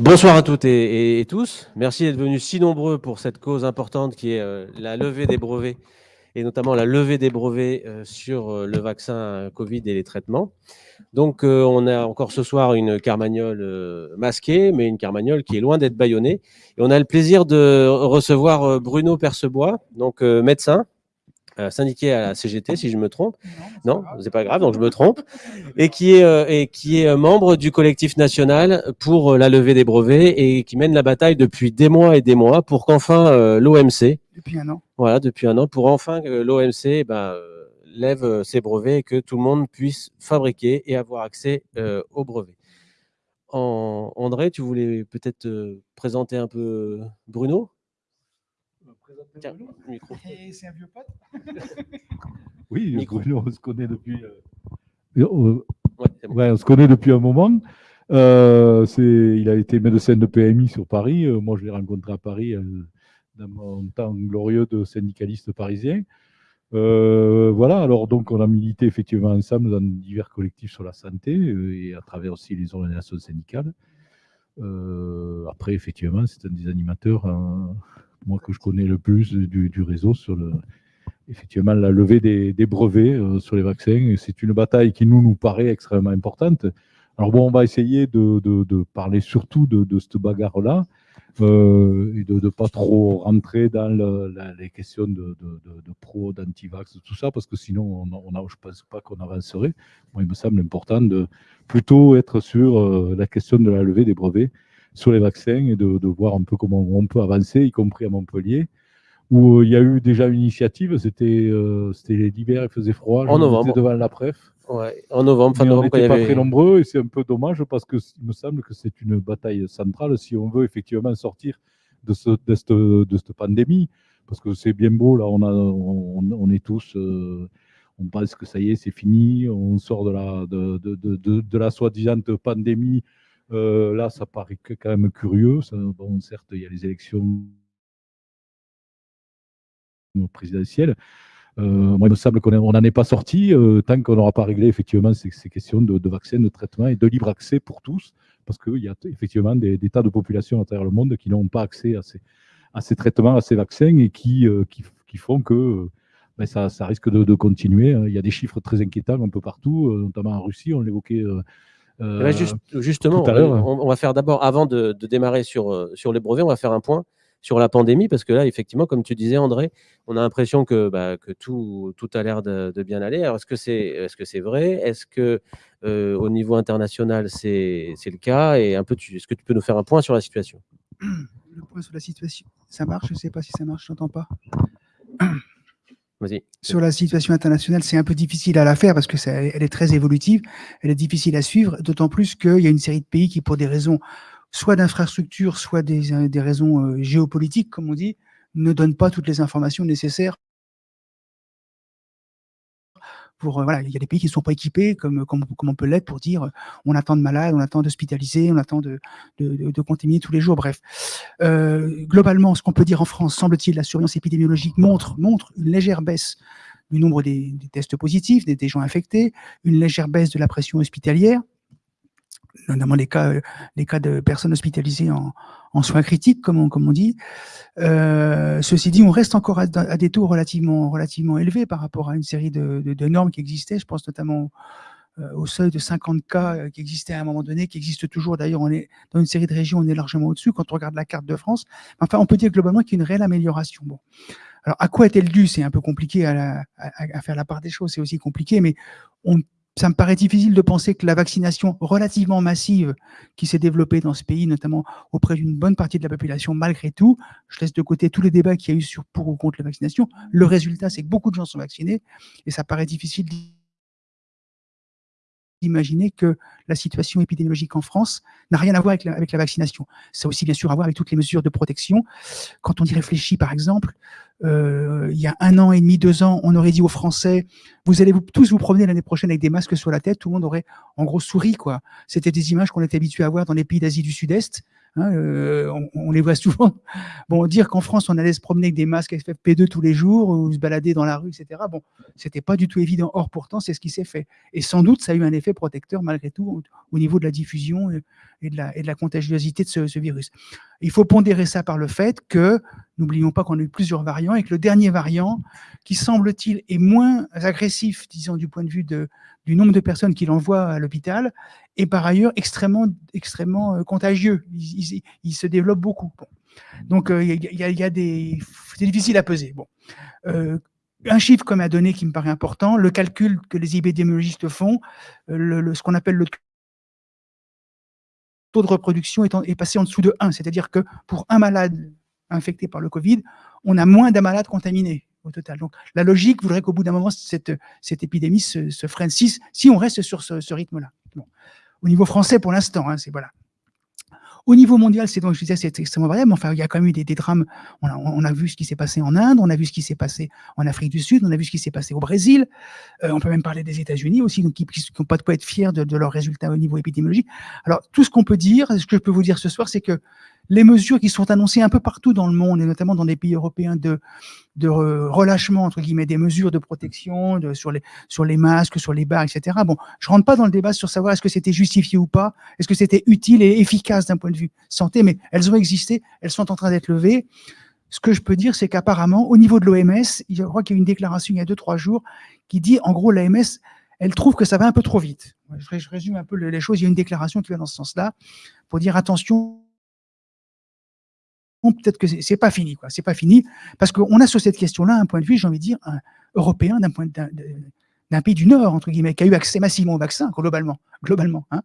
Bonsoir à toutes et, tous. Merci d'être venus si nombreux pour cette cause importante qui est euh, la levée des brevets et notamment la levée des brevets euh, sur euh, le vaccin Covid et les traitements. Donc, on a encore ce soir une carmagnole masquée, mais une carmagnole qui est loin d'être bâillonnée. Et on a le plaisir de recevoir Bruno Percebois, donc médecin, euh, syndiqué à la CGT, si je me trompe. Non, c'est pas, grave, donc je me trompe. Et qui est, euh, et qui est euh, membre du collectif national pour la levée des brevets et qui mène la bataille depuis des mois et des mois pour qu'enfin l'OMC. Depuis un an. Voilà, depuis un an, pour enfin que l'OMC ben, lève ses brevets et que tout le monde puisse fabriquer et avoir accès aux brevets. En, André, tu voulais peut-être présenter un peu Bruno? Tiens, micro. c'est un vieux pote Oui, micro. on se connaît depuis. Euh, euh, ouais, on se connaît depuis un moment. Euh, il a été médecin de PMI sur Paris. moi, je l'ai rencontré à Paris dans mon temps glorieux de syndicaliste parisien. voilà, alors donc on a milité effectivement ensemble dans divers collectifs sur la santé et à travers aussi les organisations syndicales. après, effectivement, c'est un des animateurs hein, moi que je connais le plus du, réseau sur effectivement la levée des, brevets euh, sur les vaccins. C'est une bataille qui nous, nous paraît extrêmement importante. Alors bon, on va essayer de, parler surtout de, cette bagarre-là euh, et de ne pas trop rentrer dans les questions de, pro, d'anti-vax, tout ça, parce que sinon, on, on je ne pense pas qu'on avancerait. Moi, il me semble important de plutôt être sur euh, la question de la levée des brevets sur les vaccins et de, voir un peu comment on peut avancer, y compris à Montpellier, où euh, il y a eu déjà une initiative, c'était euh, l'hiver, il faisait froid, en novembre. devant la PREF. Ouais, en novembre, fin novembre, on n'était pas très nombreux et c'est un peu dommage parce que il me semble que c'est une bataille centrale si on veut effectivement sortir de, ce, de, cette, de cette pandémie. Parce que c'est bien beau, là, on, a, on, est tous, euh, on pense que ça y est, c'est fini, on sort de la, de, de, de la soi-disant pandémie euh, là, ça paraît quand même curieux. bon, certes, il y a les élections présidentielles. Euh, moi, il me semble qu'on n'en est pas sorti euh, tant qu'on n'aura pas réglé effectivement ces, questions de, vaccins, de traitement et de libre accès pour tous, parce qu'il y a effectivement des, tas de populations à travers le monde qui n'ont pas accès à ces, traitements, à ces vaccins et qui, qui, font que ben, ça, risque de, de, continuer. Il y a des chiffres très inquiétants un peu partout, notamment en Russie, on l'évoquait justement, on, va faire d'abord, avant de, démarrer sur, euh, sur les brevets, on va faire un point sur la pandémie, parce que là, effectivement, comme tu disais, André, on a l'impression que, bah, que tout, tout a l'air de, bien aller. Alors, est-ce que c'est est -ce c'est vrai? Est-ce que euh, au niveau international, c'est le cas? Et un peu, est-ce que tu peux nous faire un point sur la situation? Le point sur la situation, ça marche? Je ne sais pas si ça marche, je n'entends pas. Sur la situation internationale, c'est un peu difficile à la faire parce que elle est très évolutive, elle est difficile à suivre, d'autant plus qu'il y a une série de pays qui, pour des raisons soit d'infrastructure, soit des, euh, des raisons euh, géopolitiques, comme on dit, ne donnent pas toutes les informations nécessaires euh, il y a des pays qui ne sont pas équipés, comme, on peut l'être, pour dire euh, on attend de malades, on attend d'hospitaliser, on attend de, de, contaminer tous les jours, bref. Euh, globalement, ce qu'on peut dire en France, semble-t-il, la surveillance épidémiologique montre, montre une légère baisse du nombre des, tests positifs, des, gens infectés, une légère baisse de la pression hospitalière, notamment les cas, les cas de personnes hospitalisées en, soins critiques, comme on, comme on dit. Euh, ceci dit, on reste encore à, des taux relativement, relativement élevés par rapport à une série de, normes qui existaient. Je pense notamment euh, au seuil de 50 cas euh, qui existait à un moment donné, qui existe toujours. D'ailleurs, on est dans une série de régions, on est largement au-dessus quand on regarde la carte de France. Enfin, on peut dire globalement qu'il y a une réelle amélioration. Bon. Alors, à quoi est-elle due? C'est un peu compliqué à, à, faire la part des choses, c'est aussi compliqué, mais on ça me paraît difficile de penser que la vaccination relativement massive qui s'est développée dans ce pays, notamment auprès d'une bonne partie de la population, malgré tout, je laisse de côté tous les débats qu'il y a eu sur pour ou contre la vaccination, le résultat, c'est que beaucoup de gens sont vaccinés, et ça paraît difficile d'imaginer que la situation épidémiologique en France n'a rien à voir avec la, avec la vaccination. Ça a aussi bien sûr à voir avec toutes les mesures de protection. Quand on y réfléchit, par exemple, euh, il y a un an et demi, deux ans, on aurait dit aux Français, vous allez tous vous promener l'année prochaine avec des masques sur la tête, tout le monde aurait en gros souri. quoi. C'était des images qu'on était habitué à voir dans les pays d'Asie du Sud-Est. Hein, euh, on, les voit souvent. Bon, dire qu'en France, on allait se promener avec des masques FFP2 tous les jours ou se balader dans la rue, etc. Bon, c'était pas du tout évident. Or, pourtant, c'est ce qui s'est fait. Et sans doute, ça a eu un effet protecteur malgré tout au, niveau de la diffusion et de la, et de contagiosité de ce, virus. Il faut pondérer ça par le fait que, n'oublions pas qu'on a eu plusieurs variants et que le dernier variant, qui semble-t-il est moins agressif, disons, du point de vue du nombre de personnes qu'il envoie à l'hôpital, et par ailleurs extrêmement, extrêmement euh, contagieux. Il, se développe beaucoup. Donc, euh, y, a. C'est difficile à peser. Bon. Euh, un chiffre comme un donné qui me paraît important, le calcul que les épidémiologistes font, le, ce qu'on appelle le taux de reproduction est, passé en dessous de 1, c'est-à-dire que pour un malade infecté par le Covid, on a moins d'un malade contaminé au total. Donc, la logique voudrait qu'au bout d'un moment, cette, épidémie se, freine si, si, on reste sur ce, rythme-là. Au niveau français, pour l'instant, hein, c'est voilà. Au niveau mondial, c'est donc je disais, c'est extrêmement variable. Enfin, il y a quand même eu des, des drames. On a, on a, vu ce qui s'est passé en Inde, on a vu ce qui s'est passé en Afrique du Sud, on a vu ce qui s'est passé au Brésil. Euh, on peut même parler des États-Unis aussi, donc qui n'ont pas de quoi être fiers de, de leurs résultats au niveau épidémiologique. Alors, tout ce qu'on peut dire, ce que je peux vous dire ce soir, c'est que les mesures qui sont annoncées un peu partout dans le monde, et notamment dans des pays européens, de, relâchement, entre guillemets, des mesures de protection sur, les, sur les masques, sur les bars, etc. Bon, je rentre pas dans le débat sur savoir est-ce que c'était justifié ou pas, est-ce que c'était utile et efficace d'un point de vue santé, mais elles ont existé, elles sont en train d'être levées. Ce que je peux dire, c'est qu'apparemment, au niveau de l'OMS, je crois qu'il y a une déclaration il y a deux, trois jours qui dit, en gros, l'OMS, elle trouve que ça va un peu trop vite. Je résume un peu les choses. Il y a une déclaration qui va dans ce sens-là pour dire attention, peut-être que c'est pas fini, quoi. C'est pas fini parce qu'on a sur cette question-là un point de vue, j'ai envie de dire, un, européen d'un point d'un pays du Nord, entre guillemets, qui a eu accès massivement au vaccin, globalement, globalement hein.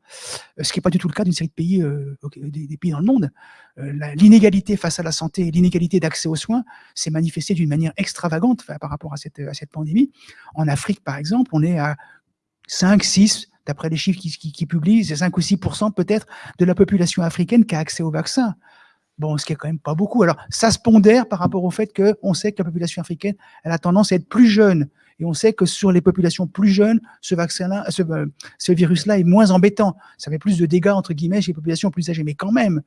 ce qui n'est pas du tout le cas d'une série de pays, euh, des, pays dans le monde. Euh, l'inégalité face à la santé, l'inégalité d'accès aux soins s'est manifestée d'une manière extravagante par rapport à cette, pandémie. En Afrique, par exemple, on est à 5, 6, d'après les chiffres qui publient, c'est 5 ou 6% peut-être de la population africaine qui a accès au vaccin. Bon, ce qui est quand même pas beaucoup. Alors, ça se pondère par rapport au fait qu'on sait que la population africaine, elle a tendance à être plus jeune. Et on sait que sur les populations plus jeunes, ce vaccin-là, ce, euh, ce virus-là est moins embêtant. Ça fait plus de dégâts, entre guillemets, chez les populations plus âgées. Mais quand même,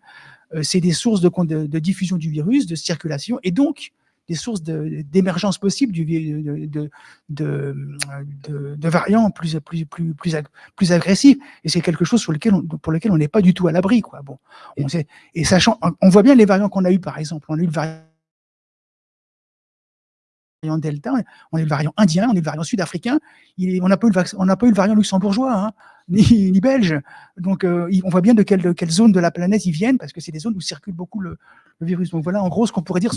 euh, c'est des sources de, de, de, diffusion du virus, de circulation. Et donc, des sources d'émergence possible du, de, de, de, variants plus, plus, plus, plus, plus agressifs. Et c'est quelque chose sur lequel pour lequel on n'est pas du tout à l'abri. Quoi. Bon, on sait, et sachant, on voit bien les variants qu'on a eu, par exemple. On a eu le variant Delta, on a eu le variant indien, on a eu le variant sud-africain, on n'a pas, pas, eu le variant luxembourgeois, hein, ni, ni, belge. Donc, euh, on voit bien de quelle, de quelle, zone de la planète ils viennent, parce que c'est des zones où circule beaucoup le, le virus. Donc voilà, en gros, ce qu'on pourrait dire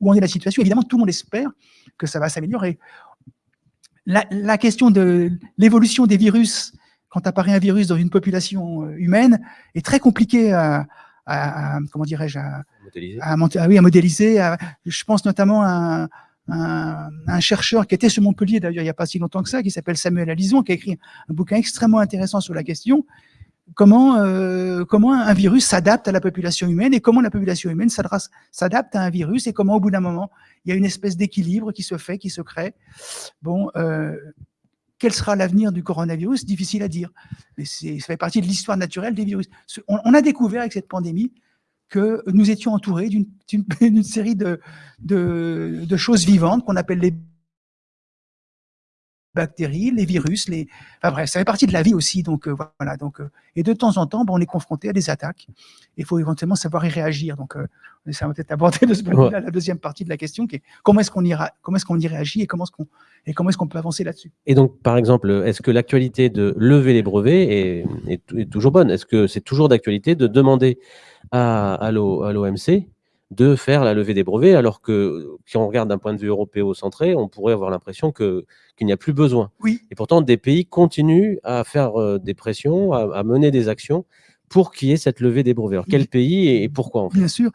où en est la situation. Évidemment, tout le monde espère que ça va s'améliorer. La, question de l'évolution des virus, quand apparaît un virus dans une population euh, humaine, est très compliquée à, comment dirais-je, à, modéliser. oui, à modéliser. je pense notamment à un, chercheur qui était sur Montpellier, d'ailleurs, il n'y a pas si longtemps que ça, qui s'appelle Samuel Alison, qui a écrit un bouquin extrêmement intéressant sur la question, comment, euh, comment un virus s'adapte à la population humaine et comment la population humaine s'adapte à un virus et comment au bout d'un moment, il y a une espèce d'équilibre qui se fait, qui se crée. Bon, euh, quel sera l'avenir du coronavirus? Difficile à dire, mais ça fait partie de l'histoire naturelle des virus. On, a découvert avec cette pandémie que nous étions entourés d'une série de, choses vivantes qu'on appelle les bactéries, les virus, les... Enfin bref, ça fait partie de la vie aussi. Donc euh, voilà. Donc, euh, et de temps en temps, bon, on est confronté à des attaques. Il faut éventuellement savoir y réagir. Donc euh, ça va peut-être aborder de ce point la deuxième partie de la question, qui est comment est-ce qu'on y, comment est qu'on y réagit et comment est-ce qu'on et comment est-ce qu'on peut avancer là-dessus. Et donc, par exemple, est-ce que l'actualité de lever les brevets est, est, toujours bonne? Est-ce que c'est toujours d'actualité de demander à, à l'OMC de faire la levée des brevets, alors que si on regarde d'un point de vue européo-centré, on pourrait avoir l'impression que qu'il n'y a plus besoin. Oui. Et pourtant, des pays continuent à faire euh, des pressions, à, mener des actions pour qu'il y ait cette levée des brevets. Alors, quel pays et, pourquoi en fait? Bien sûr.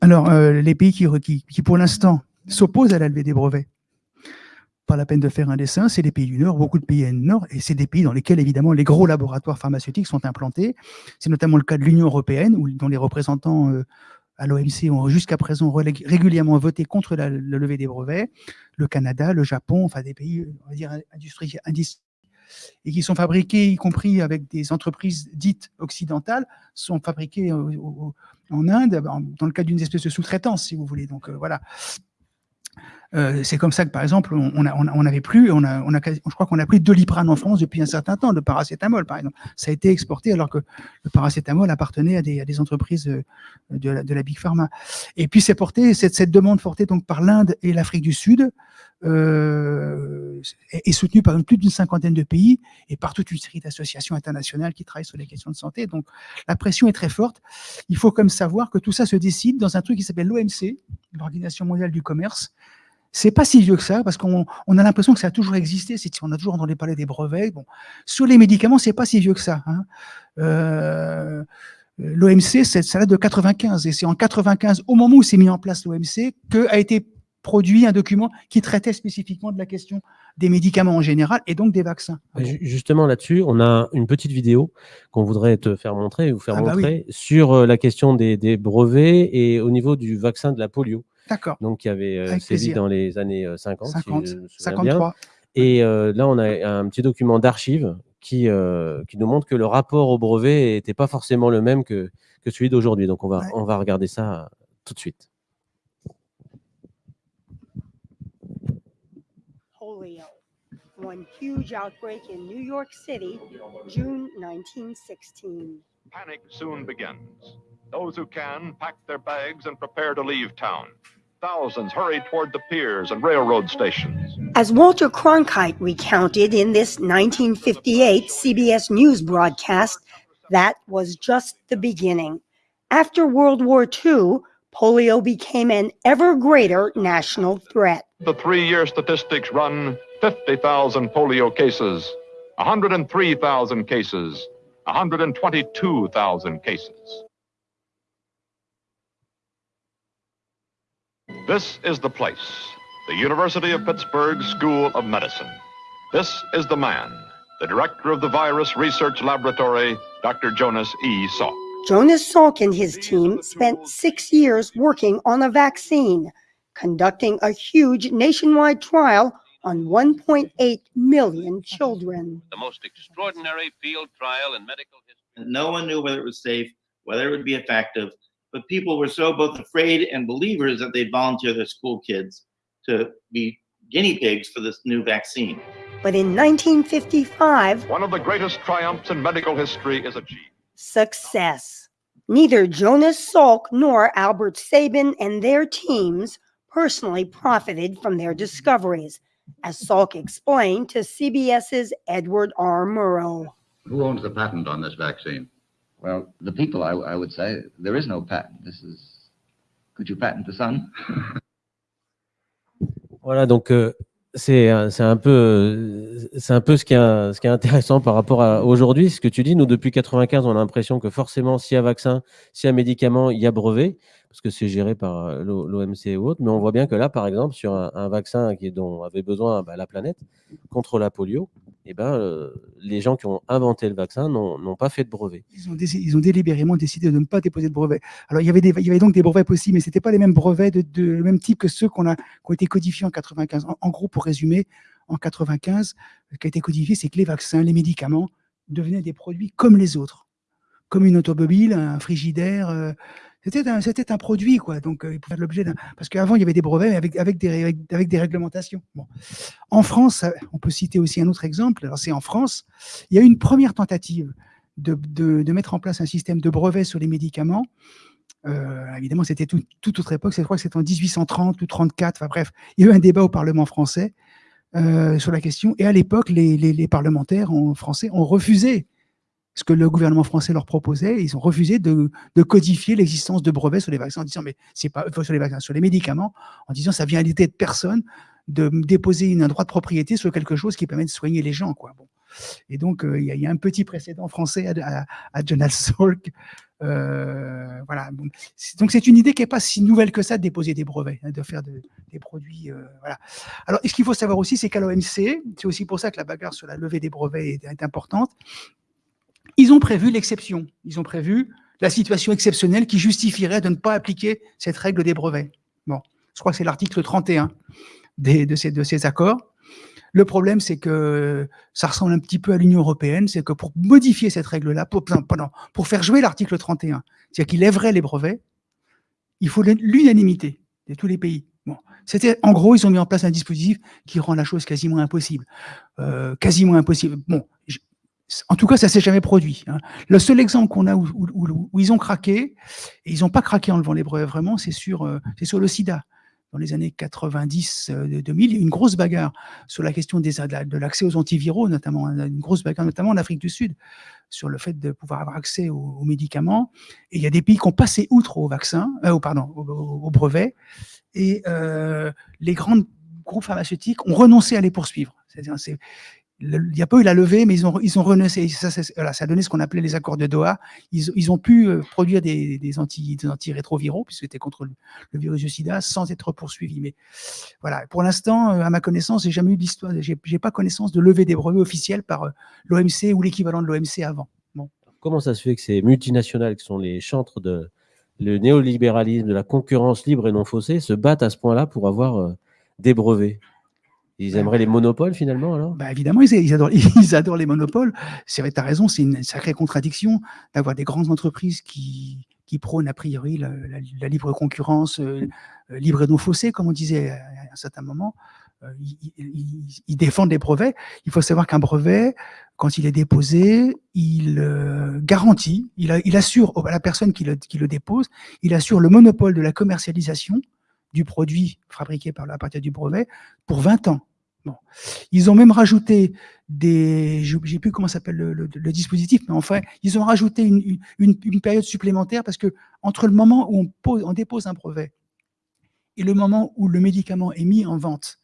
Alors, euh, les pays qui, qui, qui pour l'instant, s'opposent à la levée des brevets, pas la peine de faire un dessin, c'est les pays du Nord, beaucoup de pays du Nord, et c'est des pays dans lesquels, évidemment, les gros laboratoires pharmaceutiques sont implantés. C'est notamment le cas de l'Union européenne, où, dont les représentants euh, à l'OMC ont jusqu'à présent régulièrement voté contre la, levée des brevets, le Canada, le Japon, enfin des pays, on va dire, industriels, et qui sont fabriqués, y compris avec des entreprises dites occidentales, sont fabriqués en Inde, dans le cadre d'une espèce de sous-traitance, si vous voulez. Donc voilà, euh, c'est comme ça que, par exemple, on n'avait plus, on a, on a, je crois qu'on a pris de l'iprane en France depuis un certain temps, le paracétamol, par exemple. Ça a été exporté alors que le paracétamol appartenait à des, à des entreprises euh, de la, de la, Big Pharma. Et puis, c'est porté, cette, cette, demande portée donc par l'Inde et l'Afrique du Sud euh, est, soutenue par plus d'une cinquantaine de pays et par toute une série d'associations internationales qui travaillent sur les questions de santé. Donc, la pression est très forte. Il faut comme savoir que tout ça se décide dans un truc qui s'appelle l'OMC, l'Organisation mondiale du commerce, c'est pas si vieux que ça, parce qu'on a l'impression que ça a toujours existé. On a toujours entendu parler des brevets. Bon. Sur les médicaments, c'est pas si vieux que ça. Hein. Euh, L'OMC, ça date de 95, et c'est en 95, au moment où s'est mis en place l'OMC, qu'a été produit un document qui traitait spécifiquement de la question des médicaments en général et donc des vaccins. Justement là-dessus, on a une petite vidéo qu'on voudrait te faire montrer, vous faire ah bah montrer sur euh, la question des, des, brevets et au niveau du vaccin de la polio. D'accord. Donc, qui avait euh, sévi dans les années 50, 50 53. Et euh, là, on a un petit document d'archives qui, euh, qui nous montre que le rapport au brevet n'était pas forcément le même que, que celui d'aujourd'hui. Donc, on va, on va regarder ça tout de suite. Polio, one huge outbreak in New York City, June 1916. Panic soon begins. Those who can pack their bags and prepare to leave town. Thousands hurried toward the piers and railroad stations. As Walter Cronkite recounted in this 1958 CBS News broadcast, that was just the beginning. After World War II, polio became an ever greater national threat. The three year statistics run 50,000 polio cases, 103,000 cases, 122,000 cases. This is the place, the University of Pittsburgh School of Medicine. This is the man, the director of the Virus Research Laboratory, Dr. Jonas E. Salk. Jonas Salk and his team spent six years working on a vaccine, conducting a huge nationwide trial on 1.8 million children. The most extraordinary field trial in medical history. No one knew whether it was safe, whether it would be effective, but people were so both afraid and believers that they'd volunteer their school kids to be guinea pigs for this new vaccine. But in 1955, one of the greatest triumphs in medical history is achieved. Success. Neither Jonas Salk nor Albert Sabin and their teams personally profited from their discoveries, as Salk explained to CBS's Edward R. Murrow. Who owns the patent on this vaccine? Well, the people, I, I would say, there is no patent. This is, could you patent the sun? voilà, donc euh, c'est un peu c'est un peu ce qui est ce qui est intéressant par rapport à aujourd'hui. Ce que tu dis, nous depuis 95, on a l'impression que forcément, s'il y a vaccin, s'il y a médicament, il y a brevet parce que c'est géré par euh, l'OMC et autres. Mais on voit bien que là, par exemple, sur un, vaccin qui, dont avait besoin bah, la planète contre la polio, eh ben, euh, les gens qui ont inventé le vaccin n'ont pas fait de brevet. Ils ont, délibérément décidé de ne pas déposer de brevet. Alors, il y avait, donc des brevets possibles, mais ce n'étaient pas les mêmes brevets de, même type que ceux a, qui ont été codifiés en 95. En, gros, pour résumer, en 95, ce qui a été codifié, c'est que les vaccins, les médicaments devenaient des produits comme les autres, comme une automobile, un frigidaire, euh, c'était un, produit, quoi. Donc, euh, il pouvait faire l'objet. Parce qu'avant, il y avait des brevets avec, avec, des, réglementations. En France, on peut citer aussi un autre exemple. Alors, c'est en France, il y a eu une première tentative de, mettre en place un système de brevets sur les médicaments. Euh, évidemment, c'était tout, toute autre époque. Je crois que c'était en 1830 ou 34. Enfin bref, il y a eu un débat au Parlement français euh, sur la question. Et à l'époque, les, parlementaires en français ont refusé ce que le gouvernement français leur proposait. Ils ont refusé de, codifier l'existence de brevets sur les vaccins en disant, mais c'est pas sur les vaccins, sur les médicaments, en disant ça vient à l'idée de personne de déposer un droit de propriété sur quelque chose qui permet de soigner les gens. Quoi. Bon. Et donc, euh, il y, a un petit précédent français à, à, Jonas Salk. Euh, voilà. Donc, c'est une idée qui n'est pas si nouvelle que ça de déposer des brevets, hein, de faire des produits. Euh. Alors, ce qu'il faut savoir aussi, c'est qu'à l'OMC, c'est aussi pour ça que la bagarre sur la levée des brevets est importante, ils ont prévu l'exception. Ils ont prévu la situation exceptionnelle qui justifierait de ne pas appliquer cette règle des brevets. Bon, je crois que c'est l'article 31 des, de, ces, de ces accords. Le problème, c'est que ça ressemble un petit peu à l'Union européenne, c'est que pour modifier cette règle-là, pour, pour faire jouer l'article 31, c'est-à-dire qu'il lèverait les brevets, il faut l'unanimité de tous les pays. Bon, c'était en gros, ils ont mis en place un dispositif qui rend la chose quasiment impossible, euh, quasiment impossible. Bon, en tout cas, ça s'est jamais produit. Hein. Le seul exemple qu'on a où, ils ont craqué, et ils n'ont pas craqué en levant les brevets vraiment, c'est sur, euh, c'est sur le SIDA dans les années 90-2000, euh, il y a eu une grosse bagarre sur la question de l'accès aux antiviraux, notamment hein, une grosse bagarre, notamment en Afrique du Sud, sur le fait de pouvoir avoir accès aux, médicaments. Et il y a des pays qui ont passé outre au vaccin, euh, pardon, au, brevet, et euh, les grands groupes pharmaceutiques ont renoncé à les poursuivre. Il n'y a pas eu la levée, mais ils ont, ils ont renoncé. Ça, a donné ce qu'on appelait les accords de Doha. Ils, ont pu euh, produire des, anti, des antirétroviraux, puisque c'était contre le, virus du sida, sans être poursuivis. Mais voilà, pour l'instant, euh, à ma connaissance, j'ai jamais eu d'histoire, j'ai pas connaissance de levée des brevets officiels par euh, l'OMC ou l'équivalent de l'OMC avant. Comment ça se fait que ces multinationales, qui sont les chantres de le néolibéralisme, de la concurrence libre et non faussée, se battent à ce point-là pour avoir des brevets? Ils aimeraient les monopoles finalement alors? Bah Évidemment, ils, adorent, ils adorent les monopoles. C'est vrai, tu as raison, c'est une sacrée contradiction d'avoir des grandes entreprises qui, qui prônent a priori la, libre concurrence, euh, euh, libre et non faussée, comme on disait à un certain moment. Euh, ils, défendent les brevets. Il faut savoir qu'un brevet, quand il est déposé, il garantit, il, il, assure à la personne qui le, qui le dépose, il assure le monopole de la commercialisation du produit fabriqué par la partir du brevet pour 20 ans. Ils ont même rajouté des, je sais plus comment s'appelle le, dispositif, mais enfin, ils ont rajouté une, période supplémentaire parce que entre le moment où on dépose un brevet et le moment où le médicament est mis en vente,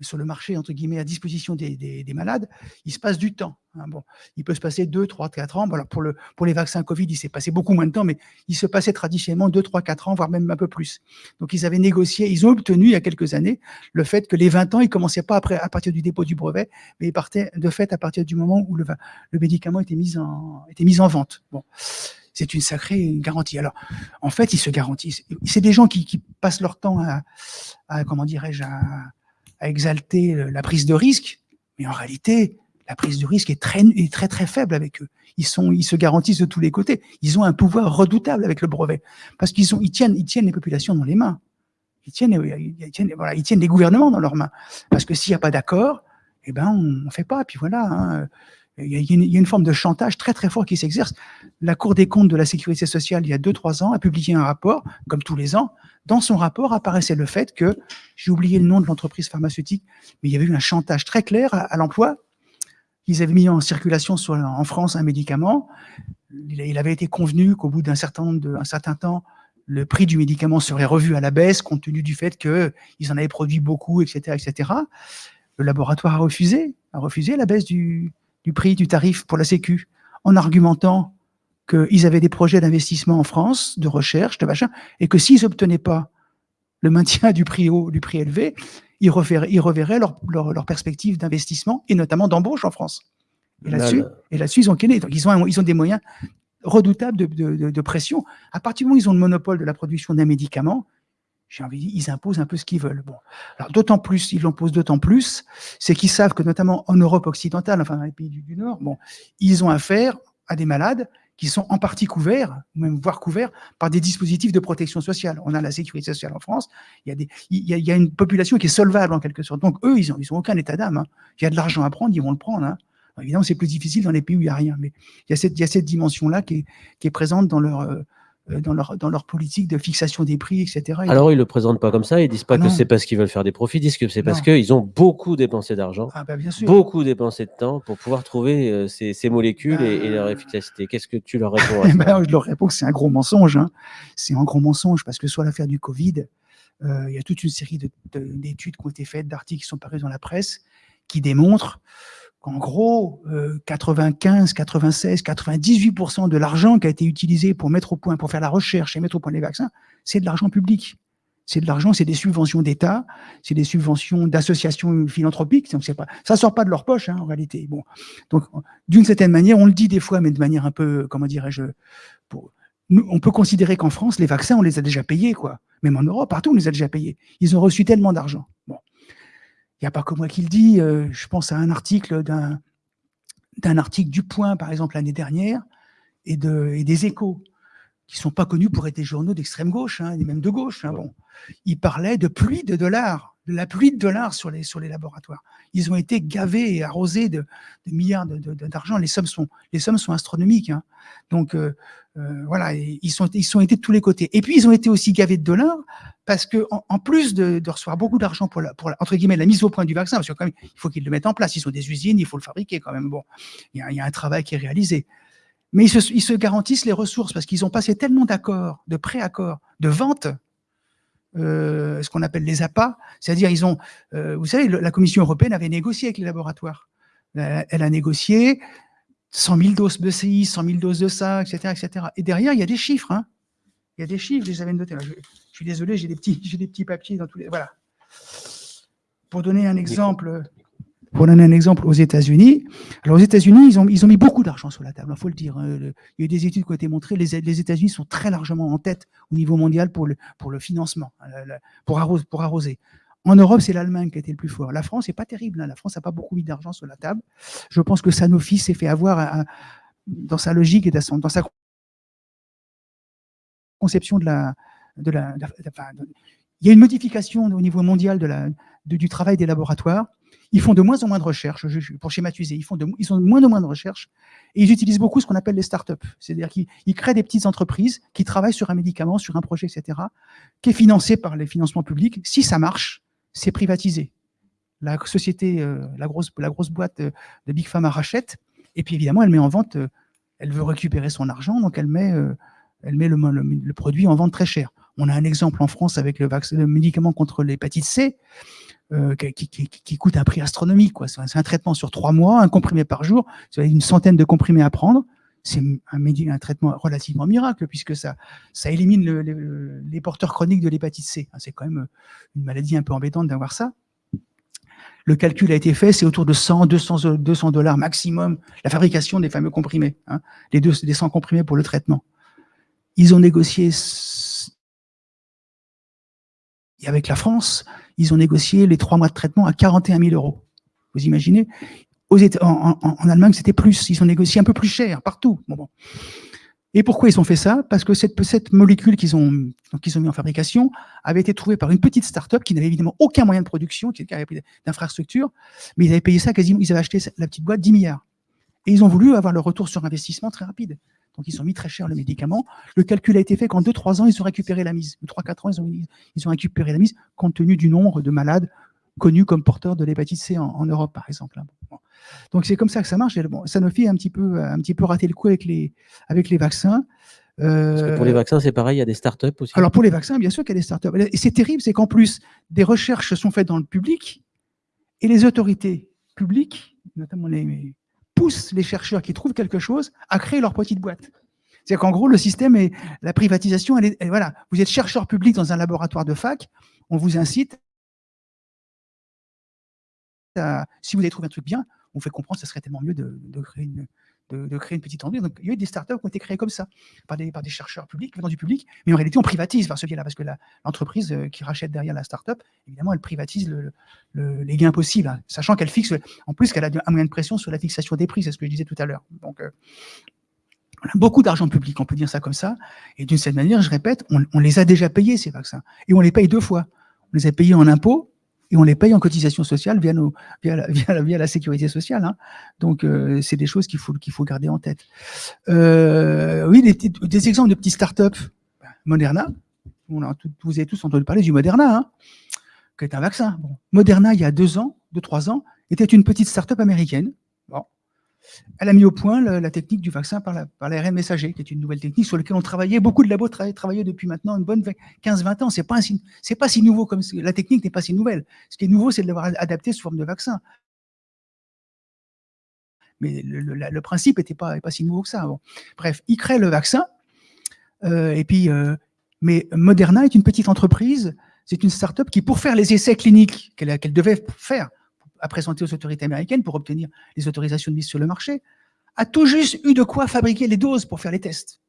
sur le marché, entre guillemets, à disposition des, malades, il se passe du temps. Hein. Bon, il peut se passer 2, 3, 4 ans. pour, le, pour les vaccins Covid, il s'est passé beaucoup moins de temps, mais il se passait traditionnellement 2, 3, 4 ans, voire même un peu plus. Donc, ils avaient négocié, ils ont obtenu il y a quelques années le fait que les 20 ans, ils commençaient pas après, à partir du dépôt du brevet, mais ils partaient de fait à partir du moment où le, le médicament était mis en, était mis en vente. Bon c'est une sacrée garantie. Alors, en fait, ils se garantissent. C'est des gens qui, qui, passent leur temps à, à comment dirais-je, à, à exalter la prise de risque, mais en réalité, la prise de risque est très, est très, très faible avec eux. Ils, sont, ils se garantissent de tous les côtés. Ils ont un pouvoir redoutable avec le brevet, parce qu'ils ils tiennent, ils tiennent les populations dans les mains. Ils tiennent, ils tiennent, voilà, ils tiennent les gouvernements dans leurs mains. Parce que s'il n'y a pas d'accord, eh ben, on ne fait pas. Puis voilà, hein. Il, y a une, forme de chantage très très fort qui s'exerce. La Cour des comptes de la sécurité sociale, il y a deux trois ans, a publié un rapport, comme tous les ans, dans son rapport apparaissait le fait que, j'ai oublié le nom de l'entreprise pharmaceutique, mais il y avait eu un chantage très clair à, l'emploi. Ils avaient mis en circulation en France un médicament. Il, avait été convenu qu'au bout d'un certain, certain temps, le prix du médicament serait revu à la baisse compte tenu du fait qu'ils en avaient produit beaucoup, etc., etc. Le laboratoire a refusé, a refusé la baisse du, du prix du tarif pour la Sécu en argumentant qu'ils avaient des projets d'investissement en France, de recherche, de machin, et que s'ils n'obtenaient pas le maintien du prix haut, du prix élevé, ils reverraient, ils reverraient leur, leur, perspective d'investissement et notamment d'embauche en France. Et là-dessus, et là ils ont Donc ils ont, ils ont des moyens redoutables de, de, de, pression. À partir du moment où ils ont le monopole de la production d'un médicament, j'ai envie de dire, ils imposent un peu ce qu'ils veulent. Bon, alors d'autant plus, ils l'imposent d'autant plus, c'est qu'ils savent que notamment en Europe occidentale, enfin dans les pays du, Nord, bon, ils ont affaire à des malades qui sont en partie couverts, ou même voire couverts, par des dispositifs de protection sociale. On a la sécurité sociale en France, il y a, des, il y a, une population qui est solvable en quelque sorte. Donc eux, ils n'ont ils ont aucun état d'âme. Hein. Il y a de l'argent à prendre, ils vont le prendre. Hein. évidemment, c'est plus difficile dans les pays où il n'y a rien, mais il y a cette, cette dimension-là qui est, qui est présente dans leur, euh, dans leur, dans leur politique de fixation des prix, etc. Alors, ils ne le présentent pas comme ça, ils disent pas ah que c'est parce qu'ils veulent faire des profits, ils disent que c'est parce qu'ils ont beaucoup dépensé d'argent, ah bah, beaucoup dépensé de temps pour pouvoir trouver euh, ces, ces, molécules et, et, leur bah, efficacité. Qu'est-ce que tu leur réponds à ben, Je leur réponds que c'est un gros mensonge. Hein. C'est un gros mensonge parce que soit l'affaire du Covid, euh, il y a toute une série d'études qui ont été faites, d'articles qui sont parus dans la presse, qui démontrent en gros, 95, 96, 98% de l'argent qui a été utilisé pour mettre au point, pour faire la recherche et mettre au point les vaccins, c'est de l'argent public. C'est de l'argent, c'est des subventions d'État, c'est des subventions d'associations philanthropiques. Donc ça sort pas de leur poche hein, en réalité. Bon, donc d'une certaine manière, on le dit des fois, mais de manière un peu, comment dirais-je, on peut considérer qu'en France, les vaccins, on les a déjà payés, quoi. Même en Europe, partout, on les a déjà payés. Ils ont reçu tellement d'argent. Il n'y a pas que moi qui le dis. euh, je pense à un article d'un d'un article du Point, par exemple, l'année dernière, et, de, et des échos, qui sont pas connus pour être des journaux d'extrême gauche, hein, et même de gauche. hein, bon. Ils parlaient de pluie de dollars, de la pluie de dollars sur les, sur les laboratoires. Ils ont été gavés et arrosés de, de milliards d'argent. Les, sommes sont, les sommes sont astronomiques. hein. Donc, euh, euh, voilà, ils sont, ils sont été de tous les côtés. Et puis, ils ont été aussi gavés de dollars parce que, en, plus de, de recevoir beaucoup d'argent pour, la, pour la- entre guillemets, la mise au point du vaccin, parce que quand même, il faut qu'ils le mettent en place. Ils sont des usines, il faut le fabriquer quand même. Bon, il y a, y a un travail qui est réalisé. Mais ils se, ils se garantissent les ressources parce qu'ils ont passé tellement d'accords, de pré-accords, de vente, euh, ce qu'on appelle les APA, c'est-à-dire ils ont, euh, vous savez, le- la Commission européenne avait négocié avec les laboratoires. Elle, elle a négocié 100 000 doses de ci, 100 000 doses de ça, etc., etc. Et derrière, il y a des chiffres. hein. Il y a des chiffres, je les avais notés. là. Je, je suis désolé, j'ai des petits, j'ai des petits papiers dans tous les. Voilà. Pour donner un exemple, pour donner un exemple aux États-Unis, alors aux États-Unis, ils ont, mis beaucoup d'argent sur la table, il faut le dire. hein. Il y a eu des études qui ont été montrées, les, États-Unis sont très largement en tête au niveau mondial pour le, financement, hein, pour, arrose- pour arroser. En Europe, c'est l'Allemagne qui a été le plus fort. La France n'est pas terrible. hein. La France n'a pas beaucoup mis d'argent sur la table. Je pense que Sanofi s'est fait avoir dans sa logique et dans, sa conception de la, il y a une modification au niveau mondial du travail des laboratoires. Ils font de moins en moins de recherches, pour schématiser, ils font de, ils ont moins en moins de recherches et ils utilisent beaucoup ce qu'on appelle les startups. C'est-à-dire qu'ils ils créent des petites entreprises qui travaillent sur un médicament, sur un projet, etc., qui est financé par les financements publics. Si ça marche, c'est privatisé. La société, euh, la, grosse, la grosse boîte de, de Big Pharma rachète et puis évidemment, elle met en vente, euh, elle veut récupérer son argent, donc elle met, euh, elle met le, le- le produit en vente très cher. On a un exemple en France avec le, vaccin, le médicament contre l'hépatite C, euh, qui, qui- qui- qui coûte un prix astronomique. quoi. C'est un, traitement sur trois mois, un comprimé par jour, une centaine de comprimés à prendre. C'est un, un traitement relativement miracle, puisque ça, ça élimine le- le- les porteurs chroniques de l'hépatite C. C'est quand même une maladie un peu embêtante d'avoir ça. Le calcul a été fait, c'est autour de 100, 200, 200 dollars maximum, la fabrication des fameux comprimés, hein, les, deux, les 100 comprimés pour le traitement. Ils ont négocié, et avec la France, ils ont négocié les trois mois de traitement à 41 000 euros. Vous imaginez en, Allemagne, c'était plus. Ils ont négocié un peu plus cher partout. Et pourquoi ils ont fait ça? Parce que cette, molécule qu'ils ont, qu'ils ont mis en fabrication avait été trouvée par une petite start-up qui n'avait évidemment aucun moyen de production, qui n'avait pas d'infrastructure, mais ils avaient payé ça quasiment, ils avaient acheté la petite boîte 10 milliards. Et ils ont voulu avoir le retour sur investissement très rapide. Donc ils ont mis très cher le médicament. Le calcul a été fait qu'en 2-3 ans, ils ont récupéré la mise. 3-4 ans, ils ont, ils ont récupéré la mise compte tenu du nombre de malades connus comme porteurs de l'hépatite C en, en Europe, par exemple. hein. Bon. Donc c'est comme ça que ça marche. Et bon, Sanofi a un petit peu, un petit peu raté le coup avec les, avec les vaccins. Parce que pour les Euh, vaccins, c'est pareil, il y a des startups aussi. alors pour les vaccins, bien sûr qu'il y a des startups. Et c'est terrible, c'est qu'en plus, des recherches sont faites dans le public et les autorités publiques, notamment les poussent les chercheurs qui trouvent quelque chose à créer leur petite boîte. C'est-à-dire qu'en gros, le système est la privatisation. Elle est, voilà, vous êtes chercheur public dans un laboratoire de fac, on vous incite à, si vous avez trouvé un truc bien, on vous fait comprendre que ce serait tellement mieux de créer une de, créer une petite entreprise. Donc, il y a eu des startups qui ont été créées comme ça, par des, par des chercheurs publics, venant du public, mais en réalité, on privatise par ce biais-là, parce que l'entreprise euh, qui rachète derrière la startup, évidemment, elle privatise le- les gains possibles, hein, sachant qu'elle fixe, en plus qu'elle a un moyen de pression sur la fixation des prix, c'est ce que je disais tout à l'heure. Donc, euh, on a beaucoup d'argent public, on peut dire ça comme ça, et d'une certaine manière, je répète, on, on les a déjà payés, ces vaccins, et on les paye deux fois. On les a payés en impôts, et on les paye en cotisation sociale via, la, sécurité sociale. hein. Donc, euh, c'est des choses qu'il faut, garder en tête. Euh, oui, des, exemples de petites startups. Moderna, vous avez tous entendu parler du Moderna, hein, qui est un vaccin. Moderna, il y a deux ans, deux, trois ans, était une petite startup américaine. Elle a mis au point la technique du vaccin par la- par l'ARN messager, qui est une nouvelle technique sur laquelle on travaillait, beaucoup de labos travaillaient, depuis maintenant une bonne 15-20 ans. C'est pas, un si- pas si nouveau comme la technique n'est pas si nouvelle. Ce qui est nouveau, c'est de l'avoir adapté sous forme de vaccin. Mais le, principe n'était pas, pas si nouveau que ça. Bref, ils créent le vaccin. euh, et puis, euh, mais Moderna est une petite entreprise. C'est une start-up qui, pour faire les essais cliniques qu'elle devait faire, à présenter aux autorités américaines pour obtenir les autorisations de mise sur le marché, a tout juste eu de quoi fabriquer les doses pour faire les tests.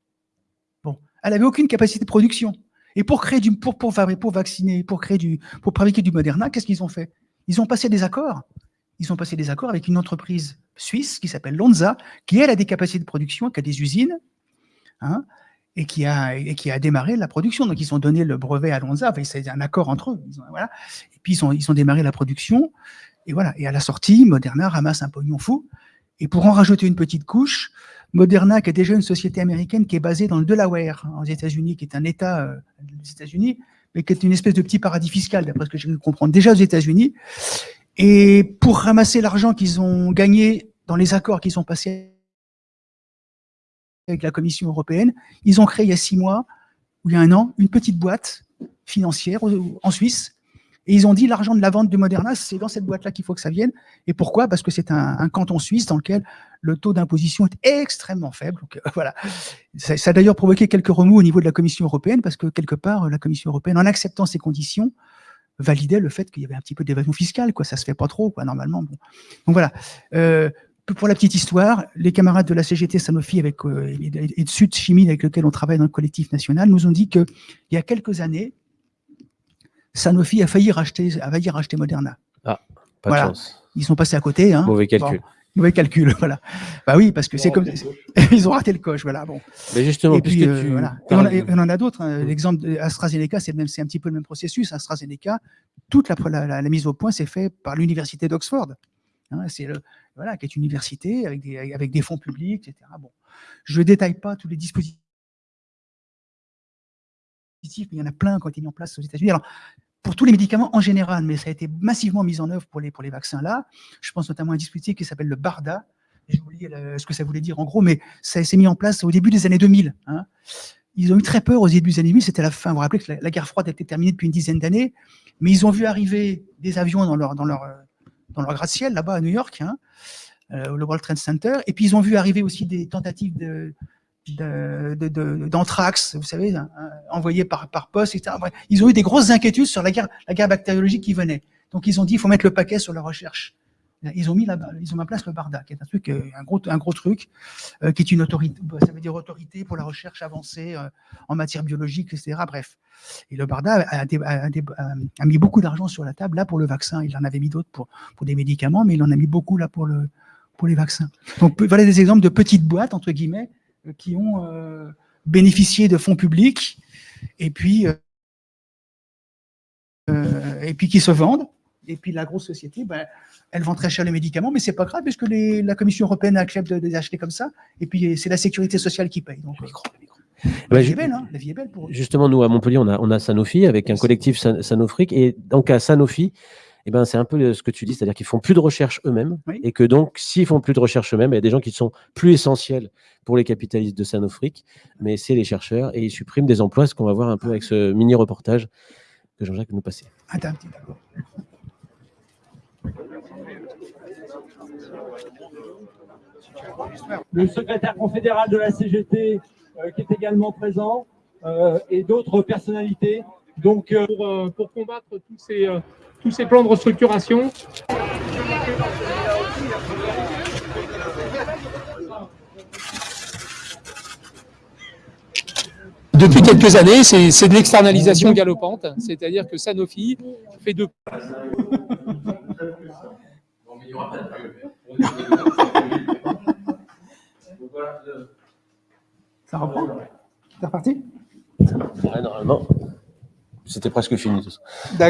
Bon, Elle avait aucune capacité de production. Et pour créer du, pour, pour, pour vacciner, pour créer du, pour fabriquer du Moderna, qu'est-ce qu'ils ont fait? Ils ont passé des accords. Ils ont passé des accords avec une entreprise suisse qui s'appelle Lonza, qui elle a des capacités de production, qui a des usines, hein, et qui a et qui a démarré la production. Donc ils ont donné le brevet à Lonza. Enfin, c'est un accord entre eux. Voilà. Et puis ils ont ils ont démarré la production. Et voilà. Et à la sortie, Moderna ramasse un pognon fou. Et pour en rajouter une petite couche, Moderna, qui est déjà une société américaine qui est basée dans le Delaware, aux États-Unis, qui est un État euh, des États-Unis, mais qui est une espèce de petit paradis fiscal, d'après ce que j'ai pu comprendre, déjà aux États-Unis. Et pour ramasser l'argent qu'ils ont gagné dans les accords qu'ils ont passés avec la Commission européenne, ils ont créé il y a six mois, ou il y a un an, une petite boîte financière en Suisse et ils ont dit l'argent de la vente de Moderna, c'est dans cette boîte-là qu'il faut que ça vienne. Et pourquoi? Parce que c'est un, canton suisse dans lequel le taux d'imposition est extrêmement faible. Donc, euh, voilà. Ça, a d'ailleurs provoqué quelques remous au niveau de la Commission européenne, parce que quelque part, la Commission européenne, en acceptant ces conditions, validait le fait qu'il y avait un petit peu d'évasion fiscale. Quoi. Ça se fait pas trop, quoi, normalement. Donc voilà. Euh, pour la petite histoire, les camarades de la CGT Sanofi avec, euh, et de Sud Chimie avec lequel on travaille dans le collectif national nous ont dit qu'il y a quelques années, Sanofi a failli racheter, a failli racheter Moderna. Ah, pas de chance. Ils sont passés à côté. Hein. Mauvais calcul. mauvais calcul, voilà. Bah oui, parce que c'est comme ils ont raté le coche, voilà. Bon. Mais justement, puisque euh, tu voilà. on, en a d'autres. Hein. L'exemple d'AstraZeneca, c'est même, c'est un petit peu le même processus. AstraZeneca, toute la, la, mise au point s'est faite par l'université d'Oxford. Hein, c'est le, voilà, qui est une université avec des, avec des fonds publics, etc. Bon, je ne détaille pas tous les dispositifs mais il y en a plein qui ont été mis en place aux États-Unis. Alors, pour tous les médicaments en général, mais ça a été massivement mis en œuvre pour les, pour les vaccins là. Je pense notamment à un dispositif qui s'appelle le BARDA. J'ai oublié ce que ça voulait dire en gros, mais ça s'est mis en place au début des années 2000. Hein. Ils ont eu très peur au début des années 2000, c'était la fin. Vous vous rappelez que la, guerre froide été terminée depuis une dizaine d'années, mais ils ont vu arriver des avions dans leur, dans leur, dans leur gratte-ciel là-bas à New York, hein, euh, le World Trade Center, et puis ils ont vu arriver aussi des tentatives de, d'anthrax, vous savez, hein, envoyé par, par poste, etc. Ils ont eu des grosses inquiétudes sur la guerre, la guerre bactériologique qui venait. Donc ils ont dit, il faut mettre le paquet sur la recherche. Ils ont mis là ils ont mis en place le BARDA, qui est un truc, euh, un gros, un gros truc, euh, qui est une autorité, bah, ça veut dire autorité pour la recherche avancée euh, en matière biologique, etc. Bref. Et le BARDA a, a, mis beaucoup d'argent sur la table là pour le vaccin. Il en avait mis d'autres pour, pour des médicaments, mais il en a mis beaucoup là pour le, pour les vaccins. Donc voilà des exemples de petites boîtes entre guillemets qui ont euh, bénéficié de fonds publics et puis, euh, et puis qui se vendent. Et puis la grosse société, ben, elle vend très cher les médicaments, mais c'est pas grave puisque les, la Commission européenne accepte de, les acheter comme ça. Et puis c'est la sécurité sociale qui paye. Donc, la, vie est belle, hein la vie est belle pour Justement, nous à Montpellier, on a, on a Sanofi avec un collectif Sanofric. Et donc à Sanofi, eh ben, c'est un peu ce que tu dis, c'est-à-dire qu'ils font plus de recherche eux-mêmes, et que donc, s'ils font plus de recherche eux-mêmes, il y a des gens qui sont plus essentiels pour les capitalistes de Sanofric, mais c'est les chercheurs, et ils suppriment des emplois, ce qu'on va voir un peu avec ce mini-reportage que Jean-Jacques nous passait. Attends, Le secrétaire confédéral de la CGT, euh, qui est également présent, euh, et d'autres personnalités. Donc, euh, pour, pour, combattre tous ces tous ces plans de restructuration. Depuis quelques années, c'est de l'externalisation galopante, c'est-à-dire que Sanofi fait de... Ça reprend. C'est reparti? Normalement c'était presque fini. Tout ça.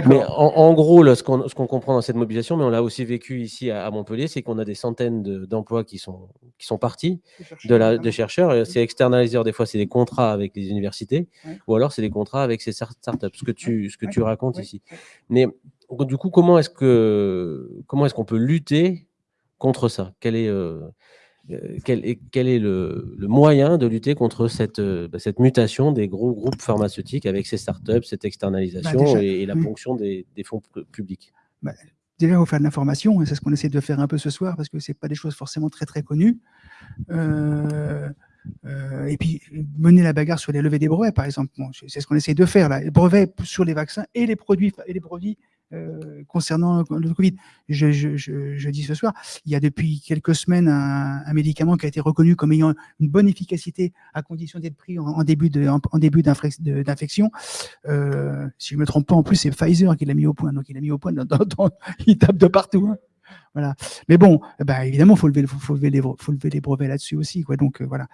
Mais en, gros, là, ce qu'on comprend dans cette mobilisation, mais on l'a aussi vécu ici à, Montpellier, c'est qu'on a des centaines d'emplois qui, sont, qui sont partis de, la, de chercheurs. C'est externalisé, des fois, c'est des contrats avec les universités, ou alors c'est des contrats avec ces startups, ce que tu, ce que tu racontes ici. Mais du coup, comment est-ce qu'on est, qu'on peut lutter contre ça? Quel est, euh, quel est, quel est le, moyen de lutter contre cette, euh, bah, cette mutation des gros groupes pharmaceutiques avec ces startups, cette externalisation bah, et, la ponction des, fonds publics? Bah, Déjà, il faut faire de l'information, et c'est ce qu'on essaie de faire un peu ce soir, parce que ce pas des choses forcément très très connues. Euh, et puis, mener la bagarre sur les levées des brevets, par exemple. c'est ce qu'on essaie de faire, là. Les brevets sur les vaccins et les produits, et les produits euh, concernant le Covid. Je, je, je, je, dis ce soir, il y a depuis quelques semaines un, un, médicament qui a été reconnu comme ayant une bonne efficacité à condition d'être pris en, début de, d'infection. Euh, si je me trompe pas, en plus, c'est Pfizer qui l'a mis au point. Donc, il l'a mis au point, il tape de partout. Hein. Mais bon, bah, évidemment, faut lever, faut, lever les, brevets là-dessus aussi. Donc euh, voilà.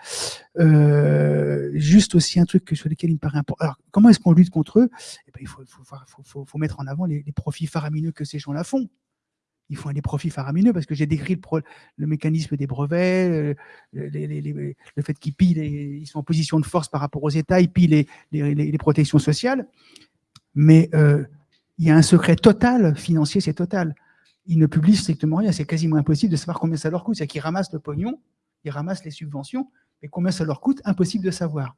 Euh, juste aussi un truc sur lequel il me paraît important. Alors, comment est-ce qu'on lutte contre eux? Eh ben, il faut, mettre en avant les, profits faramineux que ces gens-là font ils font des profits faramineux parce que j'ai décrit le, mécanisme des brevets, euh, le fait qu'ils pillent, ils sont en position de force par rapport aux États, ils pillent les, protections sociales. Mais il y a un secret total financier, c'est total ils ne publient strictement rien. C'est quasiment impossible de savoir combien ça leur coûte. C'est-à-dire qu'ils ramassent le pognon, ils ramassent les subventions, mais combien ça leur coûte, impossible de savoir.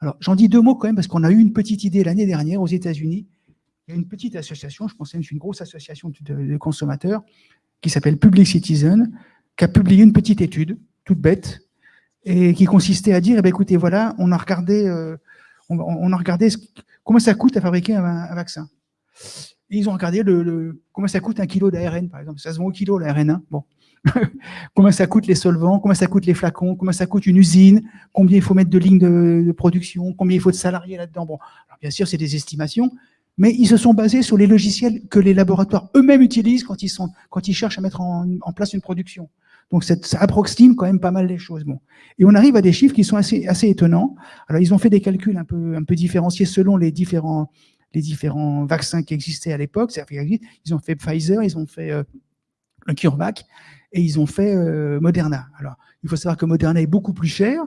Alors, j'en dis deux mots quand même, parce qu'on a eu une petite idée l'année dernière aux États-Unis. Il y a une petite association, je pense que c'est une grosse association de, consommateurs, qui s'appelle Public Citizen, qui a publié une petite étude, toute bête, et qui consistait à dire, eh bien, écoutez, voilà, on a regardé, euh, on, a regardé comment ça coûte à fabriquer un vaccin ils ont regardé le, le, comment ça coûte un kilo d'ARN, par exemple. Ça se vend au kilo, l'ARN. Hein bon. combien ça coûte les solvants, combien ça coûte les flacons, combien ça coûte une usine, combien il faut mettre de lignes de, production, combien il faut de salariés là-dedans. Bon, alors bien sûr, c'est des estimations, mais ils se sont basés sur les logiciels que les laboratoires eux-mêmes utilisent quand ils, sont, quand ils cherchent à mettre en, en place une production. Donc ça approxime quand même pas mal les choses. Bon. Et on arrive à des chiffres qui sont assez, assez étonnants. Alors ils ont fait des calculs un peu, un peu différenciés selon les différents, les différents vaccins qui existaient à l'époque. Ils ont fait Pfizer, ils ont fait euh, le CureVac et ils ont fait euh, Moderna. Alors, il faut savoir que Moderna est beaucoup plus cher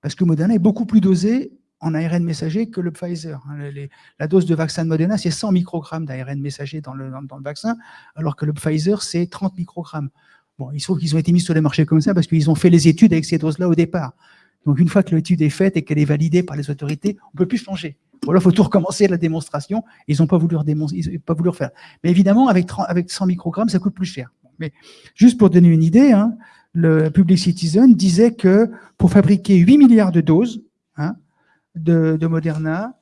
parce que Moderna est beaucoup plus dosé en ARN messager que le Pfizer. Hein, la dose de vaccin de Moderna, c'est 100 microgrammes d'ARN messager dans le, dans, dans le vaccin, alors que le Pfizer, c'est 30 microgrammes. Bon, il se trouve qu'ils ont été mis sur les marchés comme ça parce qu'ils ont fait les études avec ces doses-là au départ. Donc, une fois que l'étude est faite et qu'elle est validée par les autorités, on ne peut plus changer. Voilà, il faut tout recommencer la démonstration. Ils n'ont pas voulu ils pas voulu refaire. Mais évidemment, avec, 30, avec 100 microgrammes, ça coûte plus cher. Mais juste pour donner une idée, hein, le Public Citizen disait que pour fabriquer 8 milliards de doses hein, de, de Moderna,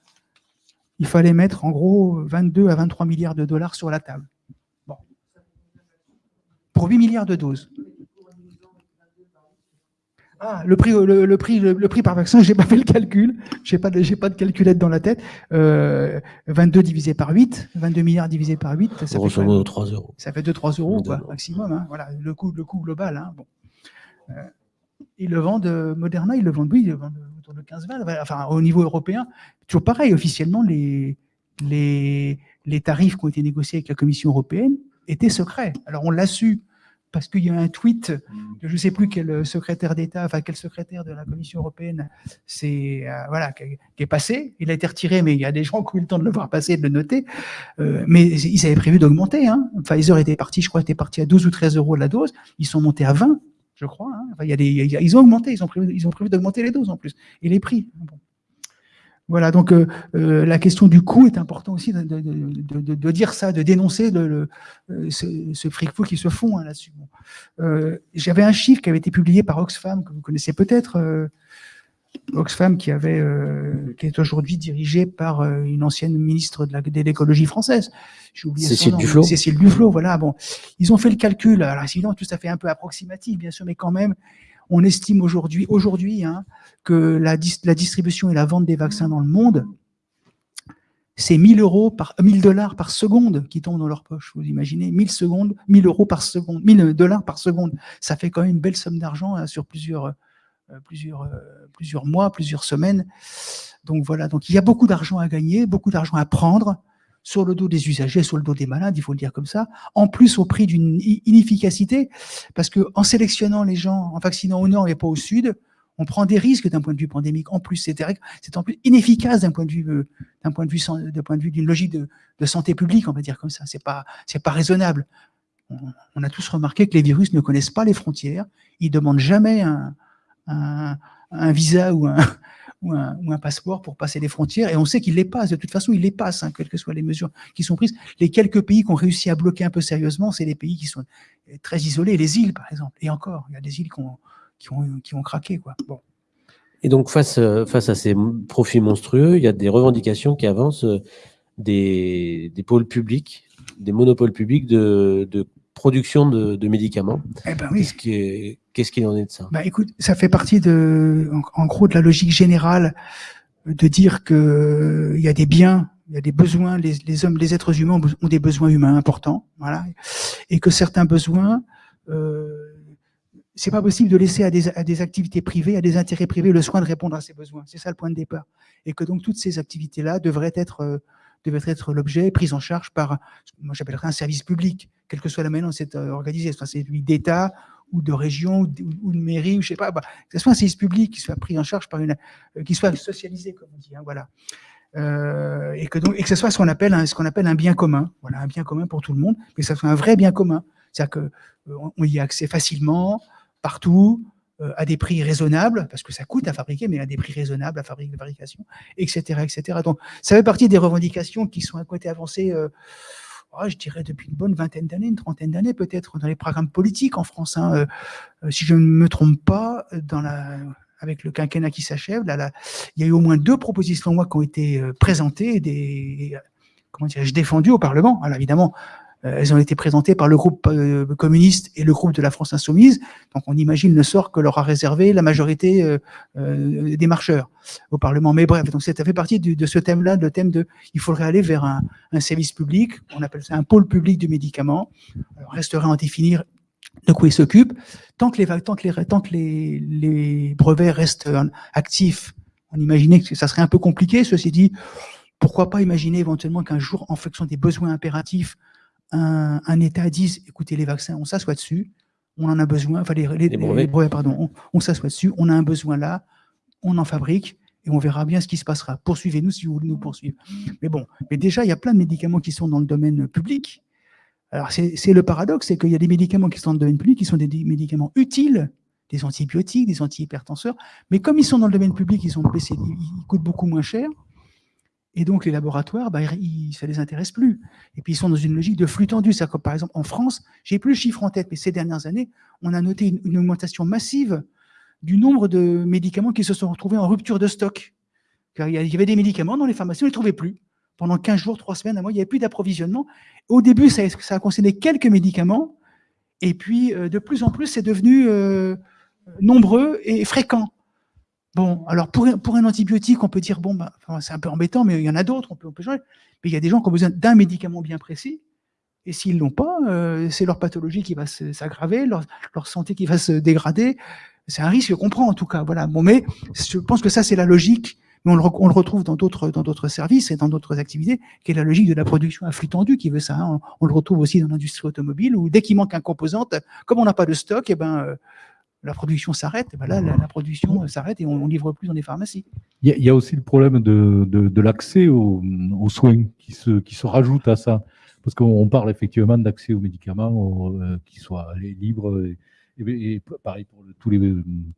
il fallait mettre en gros 22 à 23 milliards de dollars sur la table. Bon. Pour 8 milliards de doses. Ah, le prix, le, le prix, le, le, prix par vaccin, j'ai pas fait le calcul. J'ai pas, j'ai pas de calculette dans la tête. Euh, 22 divisé par 8, 22 milliards divisé par 8, ça fait 3 euros. Ça fait 2-3 euros, quoi, maximum. Hein, voilà, le coût, le coût global. Hein, bon. Euh, ils le vendent, euh, Moderna, ils le vendent, oui, ils le vendent autour de 15-20. Enfin, au niveau européen, toujours pareil. Officiellement, les, les, les tarifs qui ont été négociés avec la Commission européenne étaient secrets. Alors, on l'a su parce qu'il y a un tweet de je ne sais plus quel secrétaire d'État, enfin quel secrétaire de la Commission européenne, c'est euh, voilà qui, est passé. Il a été retiré, mais il y a des gens qui ont eu le temps de le voir passer et de le noter. Euh, mais ils avaient prévu d'augmenter. Hein. Pfizer était parti, je crois, était parti à 12 ou 13 euros la dose. Ils sont montés à 20, je crois. Hein. Enfin, il y a des, il y a, ils ont augmenté, ils ont prévu, ils ont prévu d'augmenter les doses en plus et les prix. Bon. Voilà, donc euh, euh, la question du coût est important aussi de, de, de, de dire ça, de dénoncer le, le, euh, ce, ce fric fou qui se font hein, là-dessus. Bon. Euh, J'avais un chiffre qui avait été publié par Oxfam, que vous connaissez peut-être, euh, Oxfam qui, avait, qui est aujourd'hui dirigé par une ancienne ministre de l'écologie française. Oublié Cécile Duflot. Cécile Duflot, voilà. Bon, ils ont fait le calcul. Alors, évidemment, tout ça fait un peu approximatif, bien sûr, mais quand même, on estime aujourd'hui, aujourd'hui, hein, que la, distribution et la vente des vaccins dans le monde, c'est 1000 euros par 1000 dollars par seconde qui tombent dans leur poche. Vous imaginez? 1000 secondes, 1000 euros par seconde, 1000 dollars par seconde. Ça fait quand même une belle somme d'argent hein, sur plusieurs, euh, plusieurs, euh, plusieurs mois, plusieurs semaines. Donc voilà. Donc il y a beaucoup d'argent à gagner, beaucoup d'argent à prendre sur le dos des usagers, sur le dos des malades, il faut le dire comme ça, en plus au prix d'une inefficacité, parce que en sélectionnant les gens, en vaccinant au nord et pas au sud, on prend des risques d'un point de vue pandémique. En plus, c'est en plus inefficace d'un point de vue euh, d'un point de vue point de vue d'une logique de, de, santé publique, on va dire comme ça. C'est pas c'est pas raisonnable. On, on, a tous remarqué que les virus ne connaissent pas les frontières. Ils demandent jamais un, un, un visa ou un, ou un, ou un, passeport pour passer les frontières, et on sait qu'ils les passent. De toute façon, ils les passent, hein, quelles que soient les mesures qui sont prises. Les quelques pays qui ont réussi à bloquer un peu sérieusement, c'est les pays qui sont très isolés, les îles, par exemple. Et encore, il y a des îles qui ont, qui ont, qui ont craqué. Quoi. Bon. Et donc, face, face à ces profits monstrueux, il y a des revendications qui avancent des, des pôles publics des monopoles publics de, de production de, de médicaments. Eh ben oui. Qu'est-ce qui est- qu'est-ce qu'il en est de ça? Bah écoute, ça fait partie de, en, gros, de la logique générale de dire que il y a des biens, il y a des besoins, les, hommes, les êtres humains ont des besoins humains importants, voilà, et que certains besoins, euh, c'est pas possible de laisser à des, activités privées, à des intérêts privés, le soin de répondre à ces besoins. C'est ça le point de départ, et que donc toutes ces activités-là devraient être euh, être l'objet, prise en charge par, moi j'appellerais un service public, quelle que soit la manière dont c'est euh, organisé, soit c'est celui d'État ou de région ou de, mairie, ou je sais pas, bah, que ce soit un service public qui soit pris en charge par une, euh, qui soit socialisé, comme on dit, hein, voilà. Euh, et que donc, et que ce soit ce qu'on appelle un, ce qu'on appelle un bien commun, voilà, un bien commun pour tout le monde, mais que ce soit un vrai bien commun, c'est-à-dire que euh, y a accès facilement, partout, à des prix raisonnables, parce que ça coûte à fabriquer, mais à des prix raisonnables à fabriquer, fabrication, etc., etc. Donc, ça fait partie des revendications qui sont ont été avancées. Oh, je dirais depuis une bonne vingtaine d'années, une trentaine d'années peut-être, dans les programmes politiques en France. hein. Euh, euh, si je ne me trompe pas, euh, dans la, avec le quinquennat qui s'achève, là, là, il y a eu au moins deux propositions de loi qui ont été euh, présentées, des, comment dirais-je, défendues au Parlement. Alors évidemment, elles ont été présentées par le groupe euh, communiste et le groupe de la France Insoumise. Donc on imagine le sort que leur a réservé la majorité euh, euh, des marcheurs au Parlement. Mais bref, donc ça fait partie de ce thème-là, le thème de il faudrait aller vers un, un service public, on appelle ça un pôle public du médicament. Alors, resterait à en définir de quoi il s'occupe. Tant que les, tant que les, tant que les, les brevets restent euh, actifs, on imaginait que ça serait un peu compliqué. Ceci dit, pourquoi pas imaginer éventuellement qu'un jour, en fonction des besoins impératifs, un, un État dise, écoutez, les vaccins, on s'assoit dessus, on en a besoin, enfin les, les- Les brevets. les brevets, pardon, on, on s'assoit dessus, on a un besoin là, on en fabrique et on verra bien ce qui se passera. Poursuivez-nous si vous voulez nous poursuivre. Mais bon, mais déjà, il y a plein de médicaments qui sont dans le domaine public. Alors, c'est le paradoxe, c'est qu'il y a des médicaments qui sont dans le domaine public, qui sont des des médicaments utiles, des antibiotiques, des antihypertenseurs, mais comme ils sont dans le domaine public, ils, sont ils coûtent beaucoup moins cher, et donc les laboratoires, bah, ça les intéresse plus. Et puis ils sont dans une logique de flux tendu. Que par exemple en France, j'ai plus le chiffre en tête, mais ces dernières années, on a noté une, augmentation massive du nombre de médicaments qui se sont retrouvés en rupture de stock. Car il y a- il y avait des médicaments dans les pharmacies, on ne les trouvait plus. Pendant 15 jours, 3 semaines, un mois, il n'y avait plus d'approvisionnement. Au début, ça, ça a concerné quelques médicaments, et puis euh, de plus en plus, c'est devenu euh, nombreux et fréquent. Bon, alors pour, pour un antibiotique, on peut dire, bon, bah, c'est un peu embêtant, mais il y en a d'autres, on peut, on peut changer. Mais il y a des gens qui ont besoin d'un médicament bien précis, et s'ils l'ont pas, euh, c'est leur pathologie qui va s'aggraver, leur, leur santé qui va se dégrader. C'est un risque qu'on prend en tout cas. Voilà. Bon, mais je pense que ça, c'est la logique, mais on le, on le retrouve dans d'autres dans d'autres services et dans d'autres activités, qui est la logique de la production à flux tendu qui veut ça. hein. On, le retrouve aussi dans l'industrie automobile, où dès qu'il manque un composante, comme on n'a pas de stock, et ben, euh, la production s'arrête. Ben là, la, la production euh, s'arrête et on, on livre plus dans les pharmacies. Il y, a- il y a aussi le problème de, de, de l'accès aux, aux soins qui se, qui se rajoute à ça. Parce qu'on on parle effectivement d'accès aux médicaments euh, qui soient libres et, et- et pareil pour le- tous, les,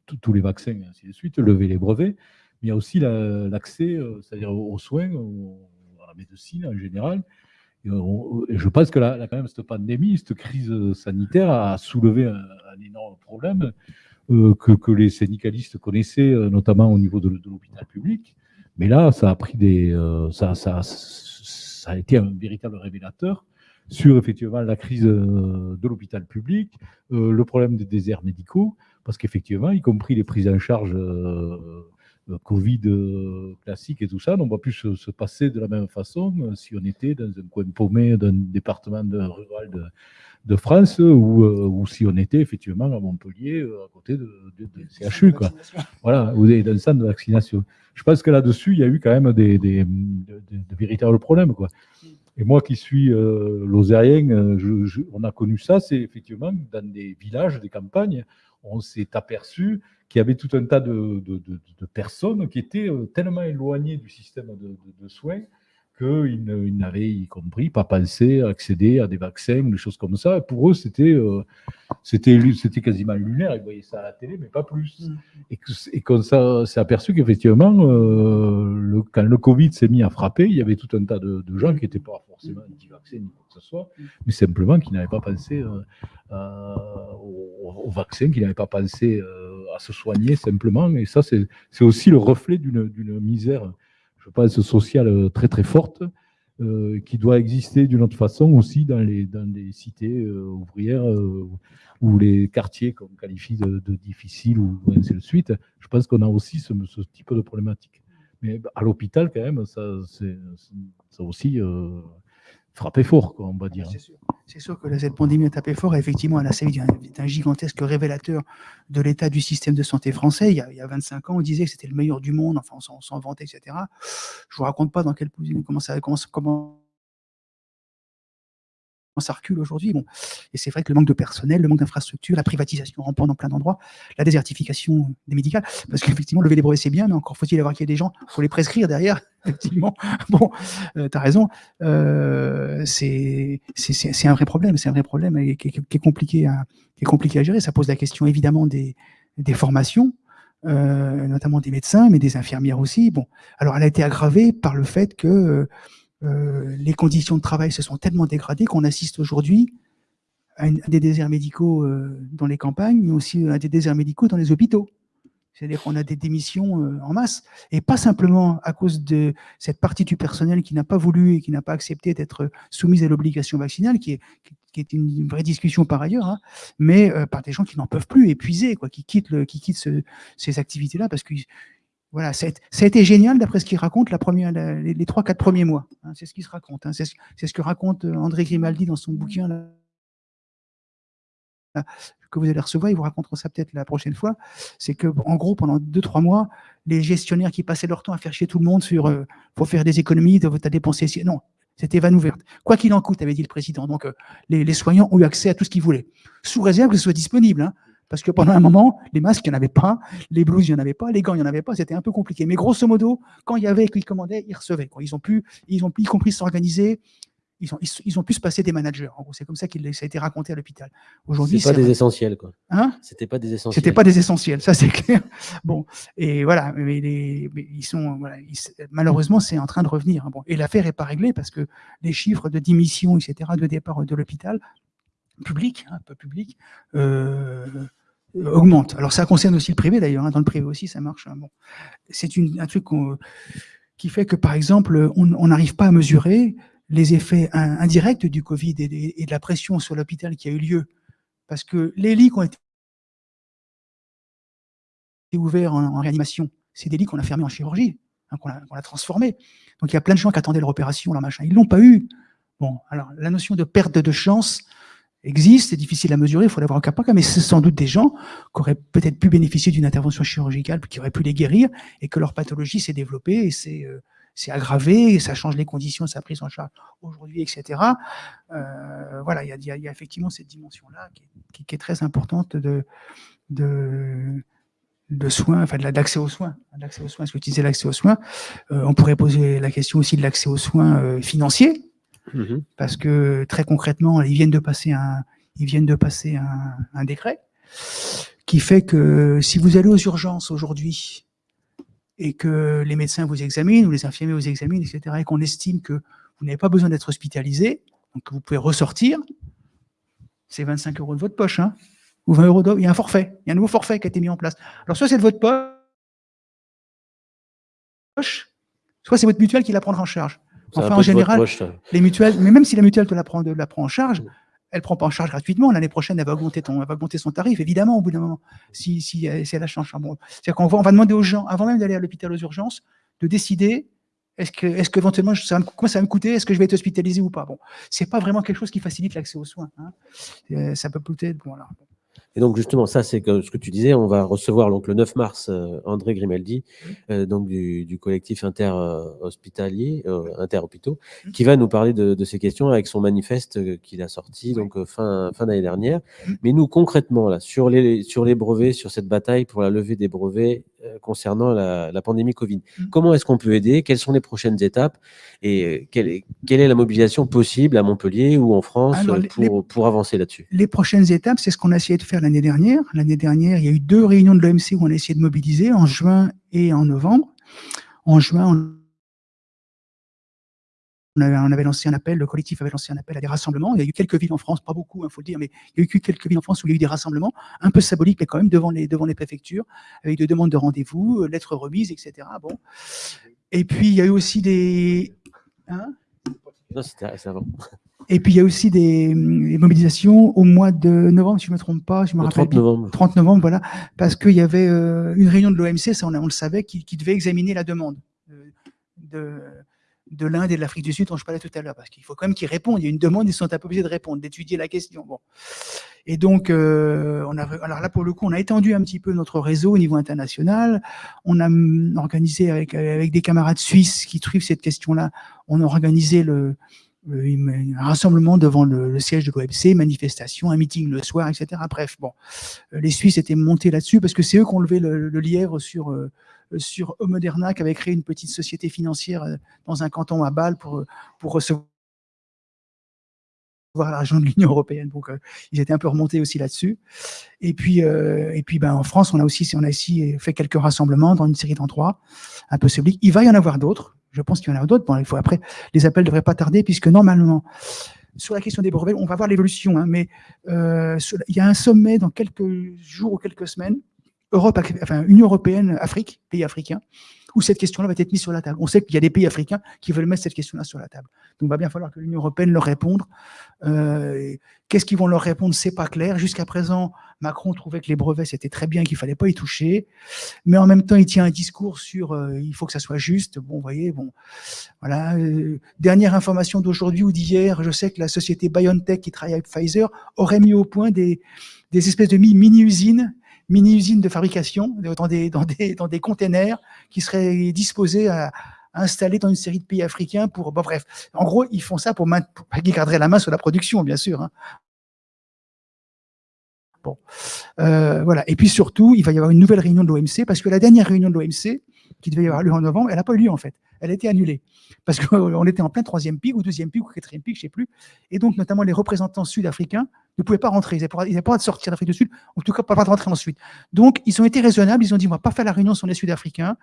tous- tous les vaccins et ainsi de suite, lever les brevets. Mais il y a aussi la- l'accès, euh, c'est-à-dire aux, aux soins, aux- à la médecine en général. Je pense que là, quand même, cette pandémie, cette crise sanitaire a soulevé un, énorme problème euh, que, les syndicalistes connaissaient, euh, notamment au niveau de, l'hôpital public. Mais là, ça a pris des, euh, ça, a été un véritable révélateur sur effectivement la crise de l'hôpital public, le problème des déserts médicaux, parce qu'effectivement, y compris les prises en charge Covid euh, classiques et tout ça, n'ont pas pu se, se passer de la même façon euh, si on était dans un coin paumé d'un département de- rural de, de France ou, euh, ou si on était effectivement à Montpellier, euh, à côté de, de, de CHU. Quoi. Voilà, ou dans le centre de vaccination. Je pense que là-dessus, il y a eu quand même des, des, de, véritables problèmes. Quoi. Et moi qui suis euh, lozérien, euh, je- je- on a connu ça, c'est effectivement dans des villages, des campagnes, on s'est aperçu qu'il y avait tout un tas de, de- de- de personnes qui étaient euh, tellement éloignées du système de soins qu'ils n'avaient, y compris, pas pensé à accéder à des vaccins, des choses comme ça. Et pour eux, c'était euh, c'était quasiment lunaire. Ils voyaient ça à la télé, mais pas plus. Et que- et qu'on s'est s'est aperçu qu'effectivement, euh, le- quand le Covid s'est mis à frapper, il y avait tout un tas de, de gens qui n'étaient pas forcément anti-vaccins ni quoi que ce soit, mais simplement qui n'avaient pas pensé euh, euh, au, au vaccin, qui n'avaient pas pensé euh, à se soigner simplement. Et ça, c'est aussi le reflet d'une misère, je pense, sociale très très forte. euh, qui doit exister d'une autre façon aussi dans les, dans les cités euh, ouvrières euh, ou les quartiers qu'on qualifie de, difficiles ou ainsi de suite. Je pense qu'on a aussi ce, type de problématique. Mais à l'hôpital, quand même, ça, c'est, aussi euh, frappé fort, quoi, on va dire. C'est sûr. C'est sûr que cette pandémie a tapé fort. Et effectivement, elle a servi d'un gigantesque révélateur de l'état du système de santé français. Il y, a, il y a 25 ans, on disait que c'était le meilleur du monde. Enfin, on s'en- vantait, etc. Je vous raconte pas dans quelle position, comment ça, comment, comment ça recule aujourd'hui. Bon. Et c'est vrai que le manque de personnel, le manque d'infrastructures, la privatisation rampante dans plein d'endroits, la désertification des médicales, parce qu'effectivement, lever les brevets, c'est bien, mais encore faut-il avoir qu'il y ait des gens, faut les prescrire derrière, effectivement. Bon, tu as raison, euh, c'est un vrai problème, c'est un vrai problème et qui, est- qui est compliqué à, qui est compliqué à gérer. Ça pose la question évidemment des, des formations, euh, notamment des médecins, mais des infirmières aussi. Bon, alors elle a été aggravée par le fait que euh, les conditions de travail se sont tellement dégradées qu'on assiste aujourd'hui à, des déserts médicaux euh, dans les campagnes, mais aussi à des déserts médicaux dans les hôpitaux. C'est-à-dire qu'on a des démissions euh, en masse, et pas simplement à cause de cette partie du personnel qui n'a pas voulu et qui n'a pas accepté d'être soumise à l'obligation vaccinale, qui est, une, vraie discussion par ailleurs, hein, mais par des gens qui n'en peuvent plus, épuisés, quoi, qui quittent, qui quittent ce- ces activités-là parce que voilà, ça a, été- génial d'après ce qu'il raconte la première, les, trois, quatre premiers mois. hein, c'est ce qu'il se raconte. hein, c'est ce, que raconte euh, André Grimaldi dans son bouquin là, que vous allez recevoir. Il vous racontera ça peut-être la prochaine fois. C'est que, en gros, pendant deux, trois mois, les gestionnaires qui passaient leur temps à faire chier tout le monde sur euh, faut faire des économies, tu as dépensé. Non, c'était vanne ouverte. Quoi qu'il en coûte, avait dit le président. Donc, euh, les, les soignants ont eu accès à tout ce qu'ils voulaient, sous réserve que ce soit disponible. hein. Parce que pendant un moment, les masques, il n'y en avait pas, les blouses, il n'y en avait pas, les gants, il n'y en avait pas, c'était un peu compliqué. Mais grosso modo, quand il y avait, qu'ils commandaient, ils recevaient. quoi. Ils ont pu, ils ont pu, y compris s'organiser, ils ont, ils, ils ont pu se passer des managers. En gros, c'est comme ça qu'il ça a été raconté à l'hôpital. Aujourd'hui, C'est pas des essentiels, quoi. Hein? C'était pas des essentiels. C'était pas des essentiels, ça c'est clair. Bon, et voilà, mais, les, mais ils sont, voilà, ils- malheureusement, c'est en train de revenir. hein. Bon, et l'affaire est pas réglée parce que les chiffres de démission, etc., de départ de l'hôpital public, hein, peu public, euh, augmentent. Alors ça concerne aussi le privé d'ailleurs. hein. Dans le privé aussi, ça marche. hein. Bon, c'est un truc qui fait que, par exemple, on n'arrive pas à mesurer les effets in- indirects du Covid et, de la pression sur l'hôpital qui a eu lieu. Parce que les lits qui ont été ouverts en, réanimation, c'est des lits qu'on a fermés en chirurgie, hein, qu'on a, qu'on a transformés. Donc il y a plein de gens qui attendaient leur opération, leur machin. Ils l'ont pas eu. Bon, alors la notion de perte de chance existe, c'est difficile à mesurer, il faut l'avoir au cas par cas, mais c'est sans doute des gens qui auraient peut-être pu bénéficier d'une intervention chirurgicale, qui auraient pu les guérir, et que leur pathologie s'est développée et s'est euh, s'est aggravée, et ça change les conditions sa prise en charge aujourd'hui, etc. Euh, voilà, il y y y a effectivement cette dimension-là qui, qui- est très importante de, de, de soins, enfin d'accès aux soins, d'accès aux soins. Est-ce que tu disais l'accès aux soins Euh, On pourrait poser la question aussi de l'accès aux soins euh, financiers, Mhm. parce que très concrètement, ils viennent de passer un, ils viennent de passer un, décret qui fait que si vous allez aux urgences aujourd'hui et que les médecins vous examinent ou les infirmiers vous examinent, etc., et qu'on estime que vous n'avez pas besoin d'être hospitalisé, donc que vous pouvez ressortir, c'est 25 euros de votre poche, hein, ou 20 euros. Il y a un forfait, il y a un nouveau forfait qui a été mis en place. Alors soit c'est de votre poche, soit c'est votre mutuelle qui la prendra en charge. Enfin, en général, poche, les mutuelles, mais même si la mutuelle te la prend, de- la prend en charge, elle prend pas en charge gratuitement. L'année prochaine, elle va augmenter ton, elle va augmenter son tarif, évidemment, au bout d'un moment, si, si, euh, si elle a changé. Bon, c'est-à-dire qu'on va, on va demander aux gens, avant même d'aller à l'hôpital aux urgences, de décider est-ce que, est-ce qu'éventuellement, ça va me- ça va me coûter, est-ce que je vais être hospitalisé ou pas? Bon, c'est pas vraiment quelque chose qui facilite l'accès aux soins. hein. Euh, ça peut peut-être, bon. Et donc justement, ça c'est ce que tu disais, on va recevoir donc le 9 mars euh, André Grimaldi, euh, donc du, du collectif inter-hospitalier, euh, inter-hôpitaux, qui va nous parler de, de ces questions avec son manifeste euh, qu'il a sorti donc fin, fin d'année dernière. Mais nous concrètement là, sur les, sur les brevets, sur cette bataille pour la levée des brevets euh, concernant la, la pandémie Covid, Mm. comment est-ce qu'on peut aider? Quelles sont les prochaines étapes? Et quelle est, quelle est la mobilisation possible à Montpellier ou en France Alors, les- pour, pour avancer là-dessus? Les prochaines étapes, c'est ce qu'on a essayé de faire l'année dernière. L'année dernière, il y a eu deux réunions de l'OMC où on a essayé de mobiliser, en juin et en novembre. En juin, on avait, lancé un appel, le collectif avait lancé un appel à des rassemblements. Il y a eu quelques villes en France, pas beaucoup, il faut le dire, mais il y a eu que quelques villes en France où il y a eu des rassemblements, un peu symboliques, mais quand même devant les, devant les préfectures, avec des demandes de rendez-vous, euh, lettres remises, etc. Bon. Et puis, il y a eu aussi des... Hein? Non, c'était avant. Et puis il y a aussi des, hum, des mobilisations au mois de novembre, si je ne me trompe pas, je me Le rappelle 30 bien. novembre. 30 novembre, voilà, parce qu'il y avait euh, une réunion de l'OMC, ça on, le savait, qui, qui devait examiner la demande euh, de, de l'Inde et de l'Afrique du Sud dont je parlais tout à l'heure, parce qu'il faut quand même qu'ils répondent. Il y a une demande, ils sont un peu obligés de répondre, d'étudier la question. Bon. Et donc, euh, on a, alors là pour le coup, on a étendu un petit peu notre réseau au niveau international. On a hum, organisé avec, avec des camarades suisses qui suivent cette question-là, on a organisé le, un rassemblement devant le, le siège de l'OMC, manifestation, un meeting le soir, etc. Bref, bon, Euh, les Suisses étaient montés là-dessus parce que c'est eux qui ont levé le, le lièvre sur euh, sur Moderna, qui avait créé une petite société financière euh, dans un canton à Bâle pour pour recevoir l'argent de l'Union européenne. Donc, ils étaient un peu remontés aussi là-dessus. Et puis, euh, et puis, ben, en France, on a aussi, on a aussi fait quelques rassemblements dans une série d'endroits, un peu publics. Il va y en avoir d'autres. Je pense qu'il y en a d'autres. Bon, il faut après, les appels devraient pas tarder puisque normalement, sur la question des brevets, on va voir l'évolution, hein, mais euh, il y a un sommet dans quelques jours ou quelques semaines, Europe, enfin Union européenne, Afrique, pays africains, où cette question-là va être mise sur la table. On sait qu'il y a des pays africains qui veulent mettre cette question-là sur la table. Donc, il va bien falloir que l'Union européenne leur réponde. Euh, Qu'est-ce qu'ils vont leur répondre C'est pas clair. Jusqu'à présent, Macron trouvait que les brevets c'était très bien, qu'il fallait pas y toucher, mais en même temps, il tient un discours sur euh, il faut que ça soit juste. Bon, vous voyez, bon, voilà. euh, dernière information d'aujourd'hui ou d'hier, je sais que la société BioNTech qui travaille avec Pfizer aurait mis au point des, des espèces de mi- mini-usines mini-usines de fabrication dans des, dans, containers qui seraient disposés à, installer dans une série de pays africains pour. Bon, bref, en gros, ils font ça pour, main- pour garderaient la main sur la production, bien sûr. hein. Bon, Euh, voilà. Et puis surtout, il va y avoir une nouvelle réunion de l'OMC parce que la dernière réunion de l'OMC, qui devait y avoir lieu en novembre, elle n'a pas eu lieu en fait. Elle a été annulée parce qu'on était en plein troisième pic ou deuxième pic ou quatrième pic, je sais plus. Et donc, notamment les représentants sud-africains ne pouvaient pas rentrer. Ils n'avaient pas, le droit de sortir d'Afrique du Sud, en tout cas pas le droit de rentrer ensuite. Donc, ils ont été raisonnables. Ils ont dit, on va pas faire la réunion sur les Sud-Africains,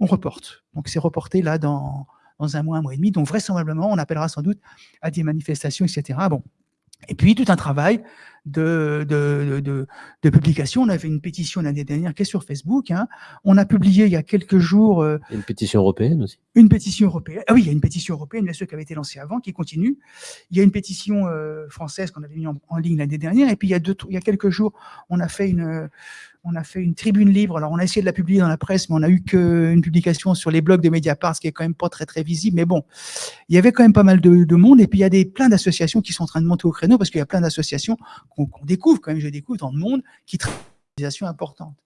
on reporte. Donc, c'est reporté là dans, dans un mois, un mois et demi. Donc, vraisemblablement, on appellera sans doute à des manifestations, etc. Bon. Et puis, tout un travail de, de, de, de- publication. On avait une pétition l'année dernière qui est sur Facebook. hein. On a publié il y a quelques jours euh, une pétition européenne aussi. une pétition européenne. Ah oui, il y a une pétition européenne, bien sûr, qui avait été lancée avant, qui continue. Il y a une pétition euh, française qu'on avait mis en, en ligne l'année dernière. Et puis, il y, a deux, il y a quelques jours, on a fait une, euh, on a fait une tribune libre. Alors, on a essayé de la publier dans la presse, mais on a eu qu'une publication sur les blogs de Mediapart, ce qui est quand même pas très, très visible. Mais bon, il y avait quand même pas mal de, de monde. Et puis, il y a des, plein d'associations qui sont en train de monter au créneau parce qu'il y a plein d'associations qu'on découvre, quand même, je découvre dans le monde, qui traitent des associations importantes.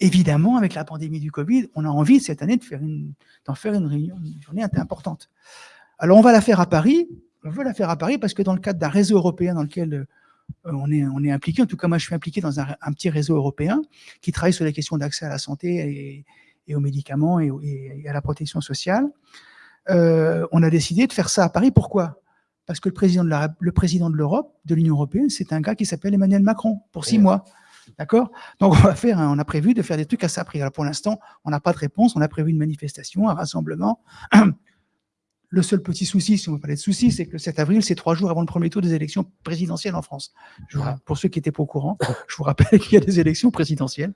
Évidemment, avec la pandémie du Covid, on a envie cette année de faire une, d'en faire une réunion, une journée importante. Alors, on va la faire à Paris. On veut la faire à Paris parce que dans le cadre d'un réseau européen dans lequel euh, on, est, on est impliqué, en tout cas, moi, je suis impliqué dans un, un petit réseau européen qui travaille sur les questions d'accès à la santé et, et aux médicaments et, au- et- et à la protection sociale. Euh, on a décidé de faire ça à Paris. Pourquoi? Parce que le président de la- le président de l'Europe, de l'Union européenne, c'est un gars qui s'appelle Emmanuel Macron pour six Ouais. mois. D'accord? Donc, on va faire, on a prévu de faire des trucs à ça. Pour l'instant, on n'a pas de réponse. On a prévu une manifestation, un rassemblement. Le seul petit souci, si on veut parler de souci, c'est que le 7 avril, c'est trois jours avant le premier tour des élections présidentielles en France. Je vous- pour ceux qui n'étaient pas au courant, je vous rappelle qu'il y a des élections présidentielles.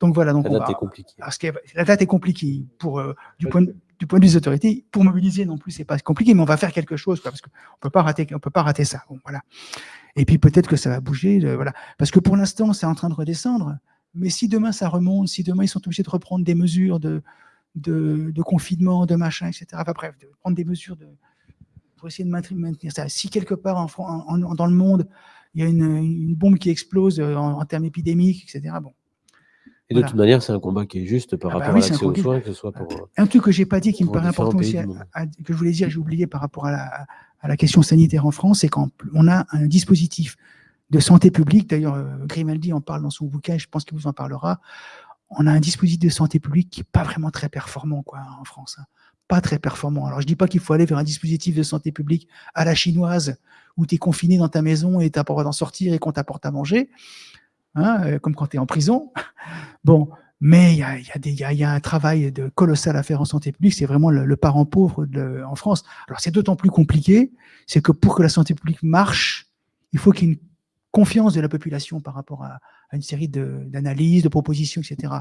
Donc voilà. Donc La on date va- est compliquée. parce que la date est compliquée pour euh, du point de, du point de vue des autorités. Pour mobiliser non plus, c'est pas compliqué, mais on va faire quelque chose quoi, parce qu'on peut pas rater, on peut pas rater ça. Bon, voilà. Et puis peut-être que ça va bouger, euh, voilà. Parce que pour l'instant, c'est en train de redescendre. Mais si demain ça remonte, si demain ils sont obligés de reprendre des mesures de de, de confinement, de machin, etc. Enfin bref, de prendre des mesures de pour essayer de maintenir, maintenir ça. Si quelque part en, Fran- en- en- dans le monde il y a une, une bombe qui explose euh, en, termes épidémiques, etc. Bon. Et de Voilà. toute manière, c'est un combat qui est juste par Ah bah rapport oui, à l'accès aux soins, que ce soit pour. euh, Un truc que j'ai pas dit qui me paraît important aussi, à- à- que je voulais dire, j'ai oublié par rapport à la, à la question sanitaire en France, c'est qu'on a un dispositif de santé publique. D'ailleurs, euh, Grimaldi en parle dans son bouquin, je pense qu'il vous en parlera. On a un dispositif de santé publique qui est pas vraiment très performant, quoi, en France. hein. Pas très performant. Alors, je dis pas qu'il faut aller vers un dispositif de santé publique à la chinoise où tu es confiné dans ta maison et tu n'as pas le droit d'en sortir et qu'on t'apporte à manger, hein, euh, comme quand tu es en prison. Bon, mais il y a, y, a y a- y a un travail de colossal à faire en santé publique. C'est vraiment le, le parent pauvre de- en France. Alors, c'est d'autant plus compliqué, c'est que pour que la santé publique marche, il faut qu'il y ait une confiance de la population par rapport à, à une série d'analyses, de, propositions, etc.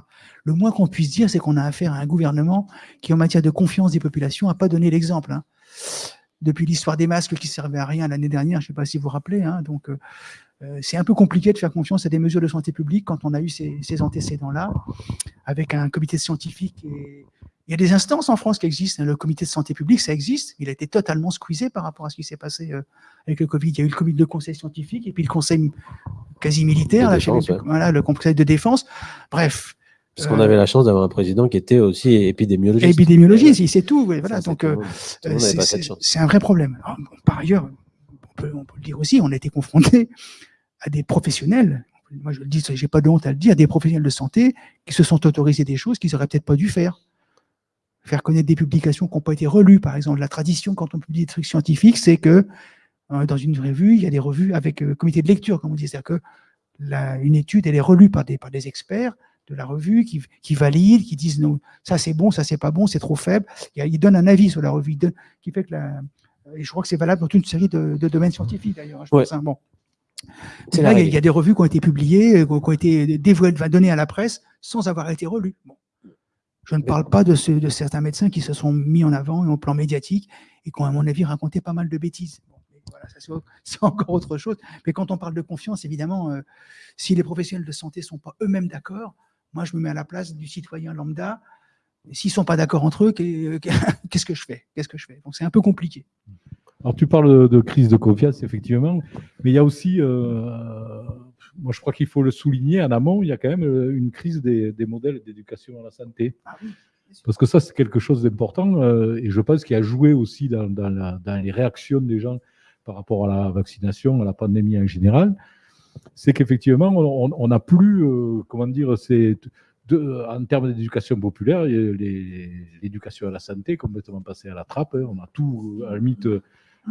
Le moins qu'on puisse dire, c'est qu'on a affaire à un gouvernement qui, en matière de confiance des populations, n'a pas donné l'exemple. hein. depuis l'histoire des masques qui servaient à rien l'année dernière, je ne sais pas si vous vous rappelez. hein, donc, euh, euh, c'est un peu compliqué de faire confiance à des mesures de santé publique quand on a eu ces, ces antécédents-là, avec un comité scientifique. Et... Il y a des instances en France qui existent. hein, Le comité de santé publique, ça existe. Il a été totalement squeezé par rapport à ce qui s'est passé euh, avec le Covid. Il y a eu le comité de conseil scientifique et puis le conseil quasi militaire, là, défense, ouais. voilà, le conseil de défense. Bref. Parce qu'on Euh, avait la chance d'avoir un président qui était aussi épidémiologiste. Épidémiologiste, il sait tout. voilà. Ça, Donc, euh, c'est- un vrai problème. Alors, bon, par ailleurs, on peut, on peut le dire aussi, on a été confronté à des professionnels, moi je le dis, j'ai pas de honte à le dire, des professionnels de santé qui se sont autorisés des choses qu'ils auraient peut-être pas dû faire. Faire connaître des publications qui n'ont pas été relues, par exemple. La tradition, quand on publie des trucs scientifiques, c'est que euh, dans une revue, il y a des revues avec euh, comité de lecture, comme on dit. C'est-à-dire que la- une étude, elle est relue par des, par des experts de la revue qui, qui valident, qui disent non, ça c'est bon, ça c'est pas bon, c'est trop faible. Il Ils donnent un avis sur la revue, qui fait que la, et je crois que c'est valable dans toute une série de, de domaines scientifiques d'ailleurs. hein, Ouais. hein. Bon. C'est Là, la il y, a- règle. il y a des revues qui ont été publiées, euh, qui ont été dévoilées, données à la presse sans avoir été relues. Bon. Je ne parle pas de, certains médecins qui se sont mis en avant au plan médiatique et qui ont, à mon avis, raconté pas mal de bêtises. Bon, voilà, c'est encore autre chose. Mais quand on parle de confiance, évidemment, euh, si les professionnels de santé ne sont pas eux-mêmes d'accord, moi, je me mets à la place du citoyen lambda. S'ils ne sont pas d'accord entre eux, qu'est- qu'est-ce que je fais? Qu'est-ce que je fais? Donc, c'est un peu compliqué. Alors, tu parles de, de crise de confiance, effectivement, mais il y a aussi, euh, moi je crois qu'il faut le souligner en amont, il y a quand même euh, une crise des, des modèles d'éducation à la santé. Ah oui, Parce que ça, c'est quelque chose d'important euh, et je pense qu'il a joué aussi dans, dans la- dans les réactions des gens par rapport à la vaccination, à la pandémie en général. C'est qu'effectivement, on n'a plus, euh, comment dire, c'est de- en termes d'éducation populaire, l'éducation à la santé est complètement passée à la trappe. hein. On a tout, à la limite,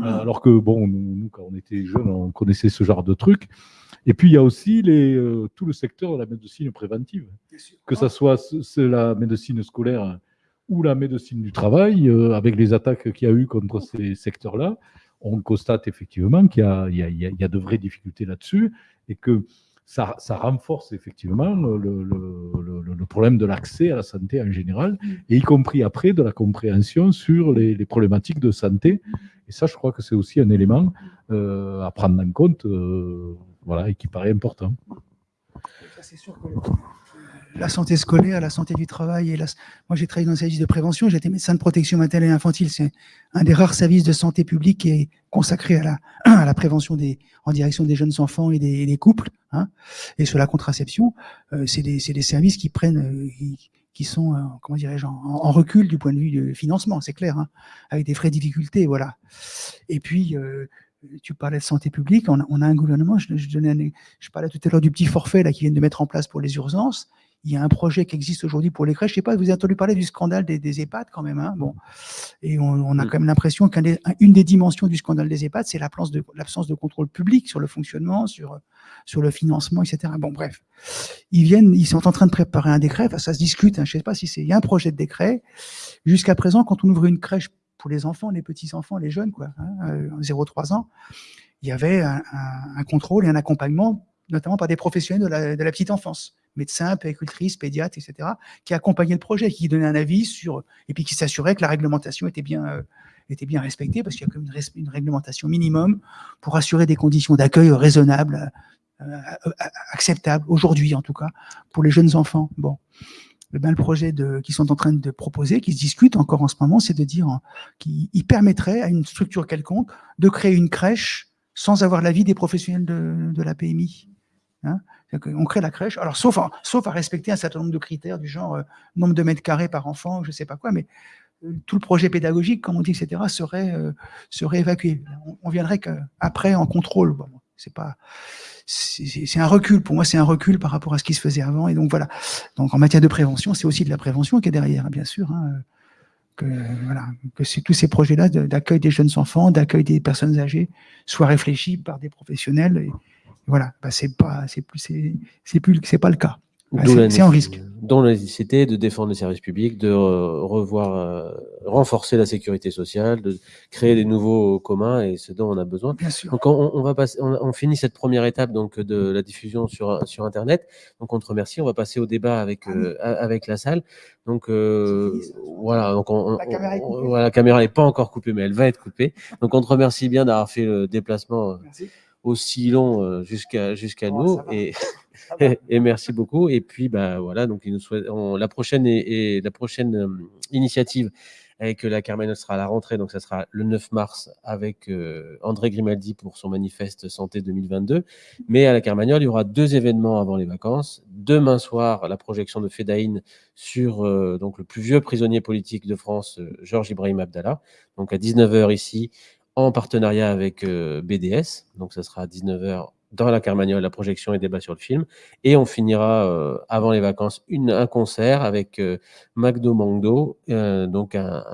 alors que, bon, nous, nous, quand on était jeunes, on connaissait ce genre de trucs. Et puis, il y a aussi les, euh, tout le secteur de la médecine préventive. Que ce soit la médecine scolaire ou la médecine du travail, euh, avec les attaques qu'il y a eu contre ces secteurs-là, on constate effectivement qu'il y, y a de vraies difficultés là-dessus et que ça, ça renforce effectivement le, le- le- le- le problème de l'accès à la santé en général, et y compris après de la compréhension sur les, les problématiques de santé. Et ça, je crois que c'est aussi un élément euh, à prendre en compte, euh, voilà, et qui paraît important. C'est sûr que la santé scolaire, la santé du travail et la... moi j'ai travaillé dans un service de prévention, j'étais médecin de protection maternelle et infantile, c'est un des rares services de santé publique qui est consacré à la, à la prévention des, en direction des jeunes enfants et des, des couples, hein, et sur la contraception, euh, c'est des, des services qui prennent, euh, qui, qui sont, euh, comment dirais-je, en, en recul du point de vue du financement, c'est clair, hein, avec des vraies difficultés, voilà. Et puis, euh, tu parlais de santé publique, on a, on a un gouvernement, je, je, donnais un- je parlais tout à l'heure du petit forfait là qu'ils viennent de mettre en place pour les urgences. Il y a un projet qui existe aujourd'hui pour les crèches. Je sais pas, vous avez entendu parler du scandale des, des EHPAD quand même. Hein? Bon. Et on, on a Mm. quand même l'impression qu'une des, dimensions du scandale des EHPAD, c'est l'absence de, de contrôle public sur le fonctionnement, sur, sur le financement, etc. Bon, bref. Ils viennent, ils sont en train de préparer un décret. Enfin, ça se discute. Hein, je sais pas si c'est, il y a un projet de décret. Jusqu'à présent, quand on ouvre une crèche pour les enfants, les petits-enfants, les jeunes, quoi, hein, euh, 0-3 ans, il y avait un, un- un contrôle et un accompagnement, notamment par des professionnels de la, de la petite enfance, médecins, péricultrices, pédiatres, etc., qui accompagnaient le projet, qui donnaient un avis sur, et puis qui s'assuraient que la réglementation était bien, euh, était bien respectée, parce qu'il y a comme une, réglementation minimum pour assurer des conditions d'accueil raisonnables, euh, euh, acceptables, aujourd'hui en tout cas, pour les jeunes enfants. Bon. Eh ben, le projet qu'ils sont en train de proposer, qui se discute encore en ce moment, c'est de dire euh, qu'il il permettrait à une structure quelconque de créer une crèche sans avoir l'avis des professionnels de, de la PMI. Hein qu'on crée la crèche, alors sauf à, respecter un certain nombre de critères du genre euh, nombre de mètres carrés par enfant, je sais pas quoi, mais euh, tout le projet pédagogique, comme on dit, etc., serait, euh, serait évacué. On, on viendrait qu'après en contrôle. C'est pas, c'est un recul. Pour moi, c'est un recul par rapport à ce qui se faisait avant. Et donc voilà. Donc en matière de prévention, c'est aussi de la prévention qui est derrière, bien sûr. hein, que voilà, que tous ces projets-là d'accueil des jeunes enfants, d'accueil des personnes âgées, soient réfléchis par des professionnels. Voilà, bah, c'est pas, c'est plus, c'est plus, c'est pas le cas. Bah, c'est- nécess- risque. Dont la nécessité de défendre les services publics, de revoir, euh, renforcer la sécurité sociale, de créer des nouveaux communs et ce dont on a besoin. Bien sûr. Donc on, on va passer, on, on finit cette première étape donc de la diffusion sur sur internet. Donc on te remercie. On va passer au débat avec Ah euh, avec la salle. Donc euh, voilà. Donc on, on- La caméra est on- coupée. voilà, la caméra n'est pas encore coupée, mais elle va être coupée. Donc on te remercie bien d'avoir fait le déplacement Merci. Aussi long euh, jusqu'à jusqu'à Oh, nous et et merci beaucoup. Et puis, bah, voilà, donc, il nous souhaite, on- la prochaine, et, et la prochaine euh, initiative avec la Carmagnole sera à la rentrée, donc ça sera le 9 mars avec euh, André Grimaldi pour son manifeste santé 2022. Mais à la Carmagnole, il y aura deux événements avant les vacances. Demain soir, la projection de Fedaïn sur euh, donc le plus vieux prisonnier politique de France, euh, Georges Ibrahim Abdallah. Donc à 19h ici, en partenariat avec euh, BDS. Donc ça sera à 19h dans la Carmagnole, la projection et débat sur le film. Et on finira euh, avant les vacances une, un concert avec euh, Magdo Mangdo, euh, donc un,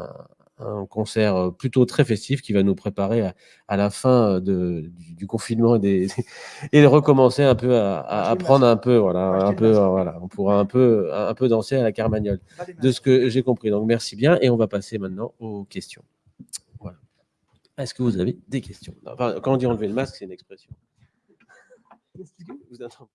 un- concert euh, plutôt très festif qui va nous préparer à, à la fin euh, de, du, du confinement et, des, et de recommencer un peu à, à, à prendre un peu, voilà, un peu, voilà, on pourra un peu, un, peu danser à la Carmagnole, de ce que j'ai compris. Donc merci bien et on va passer maintenant aux questions. Est-ce que vous avez des questions? Enfin, Quand on dit enlever le masque, c'est une expression. Vous entendez?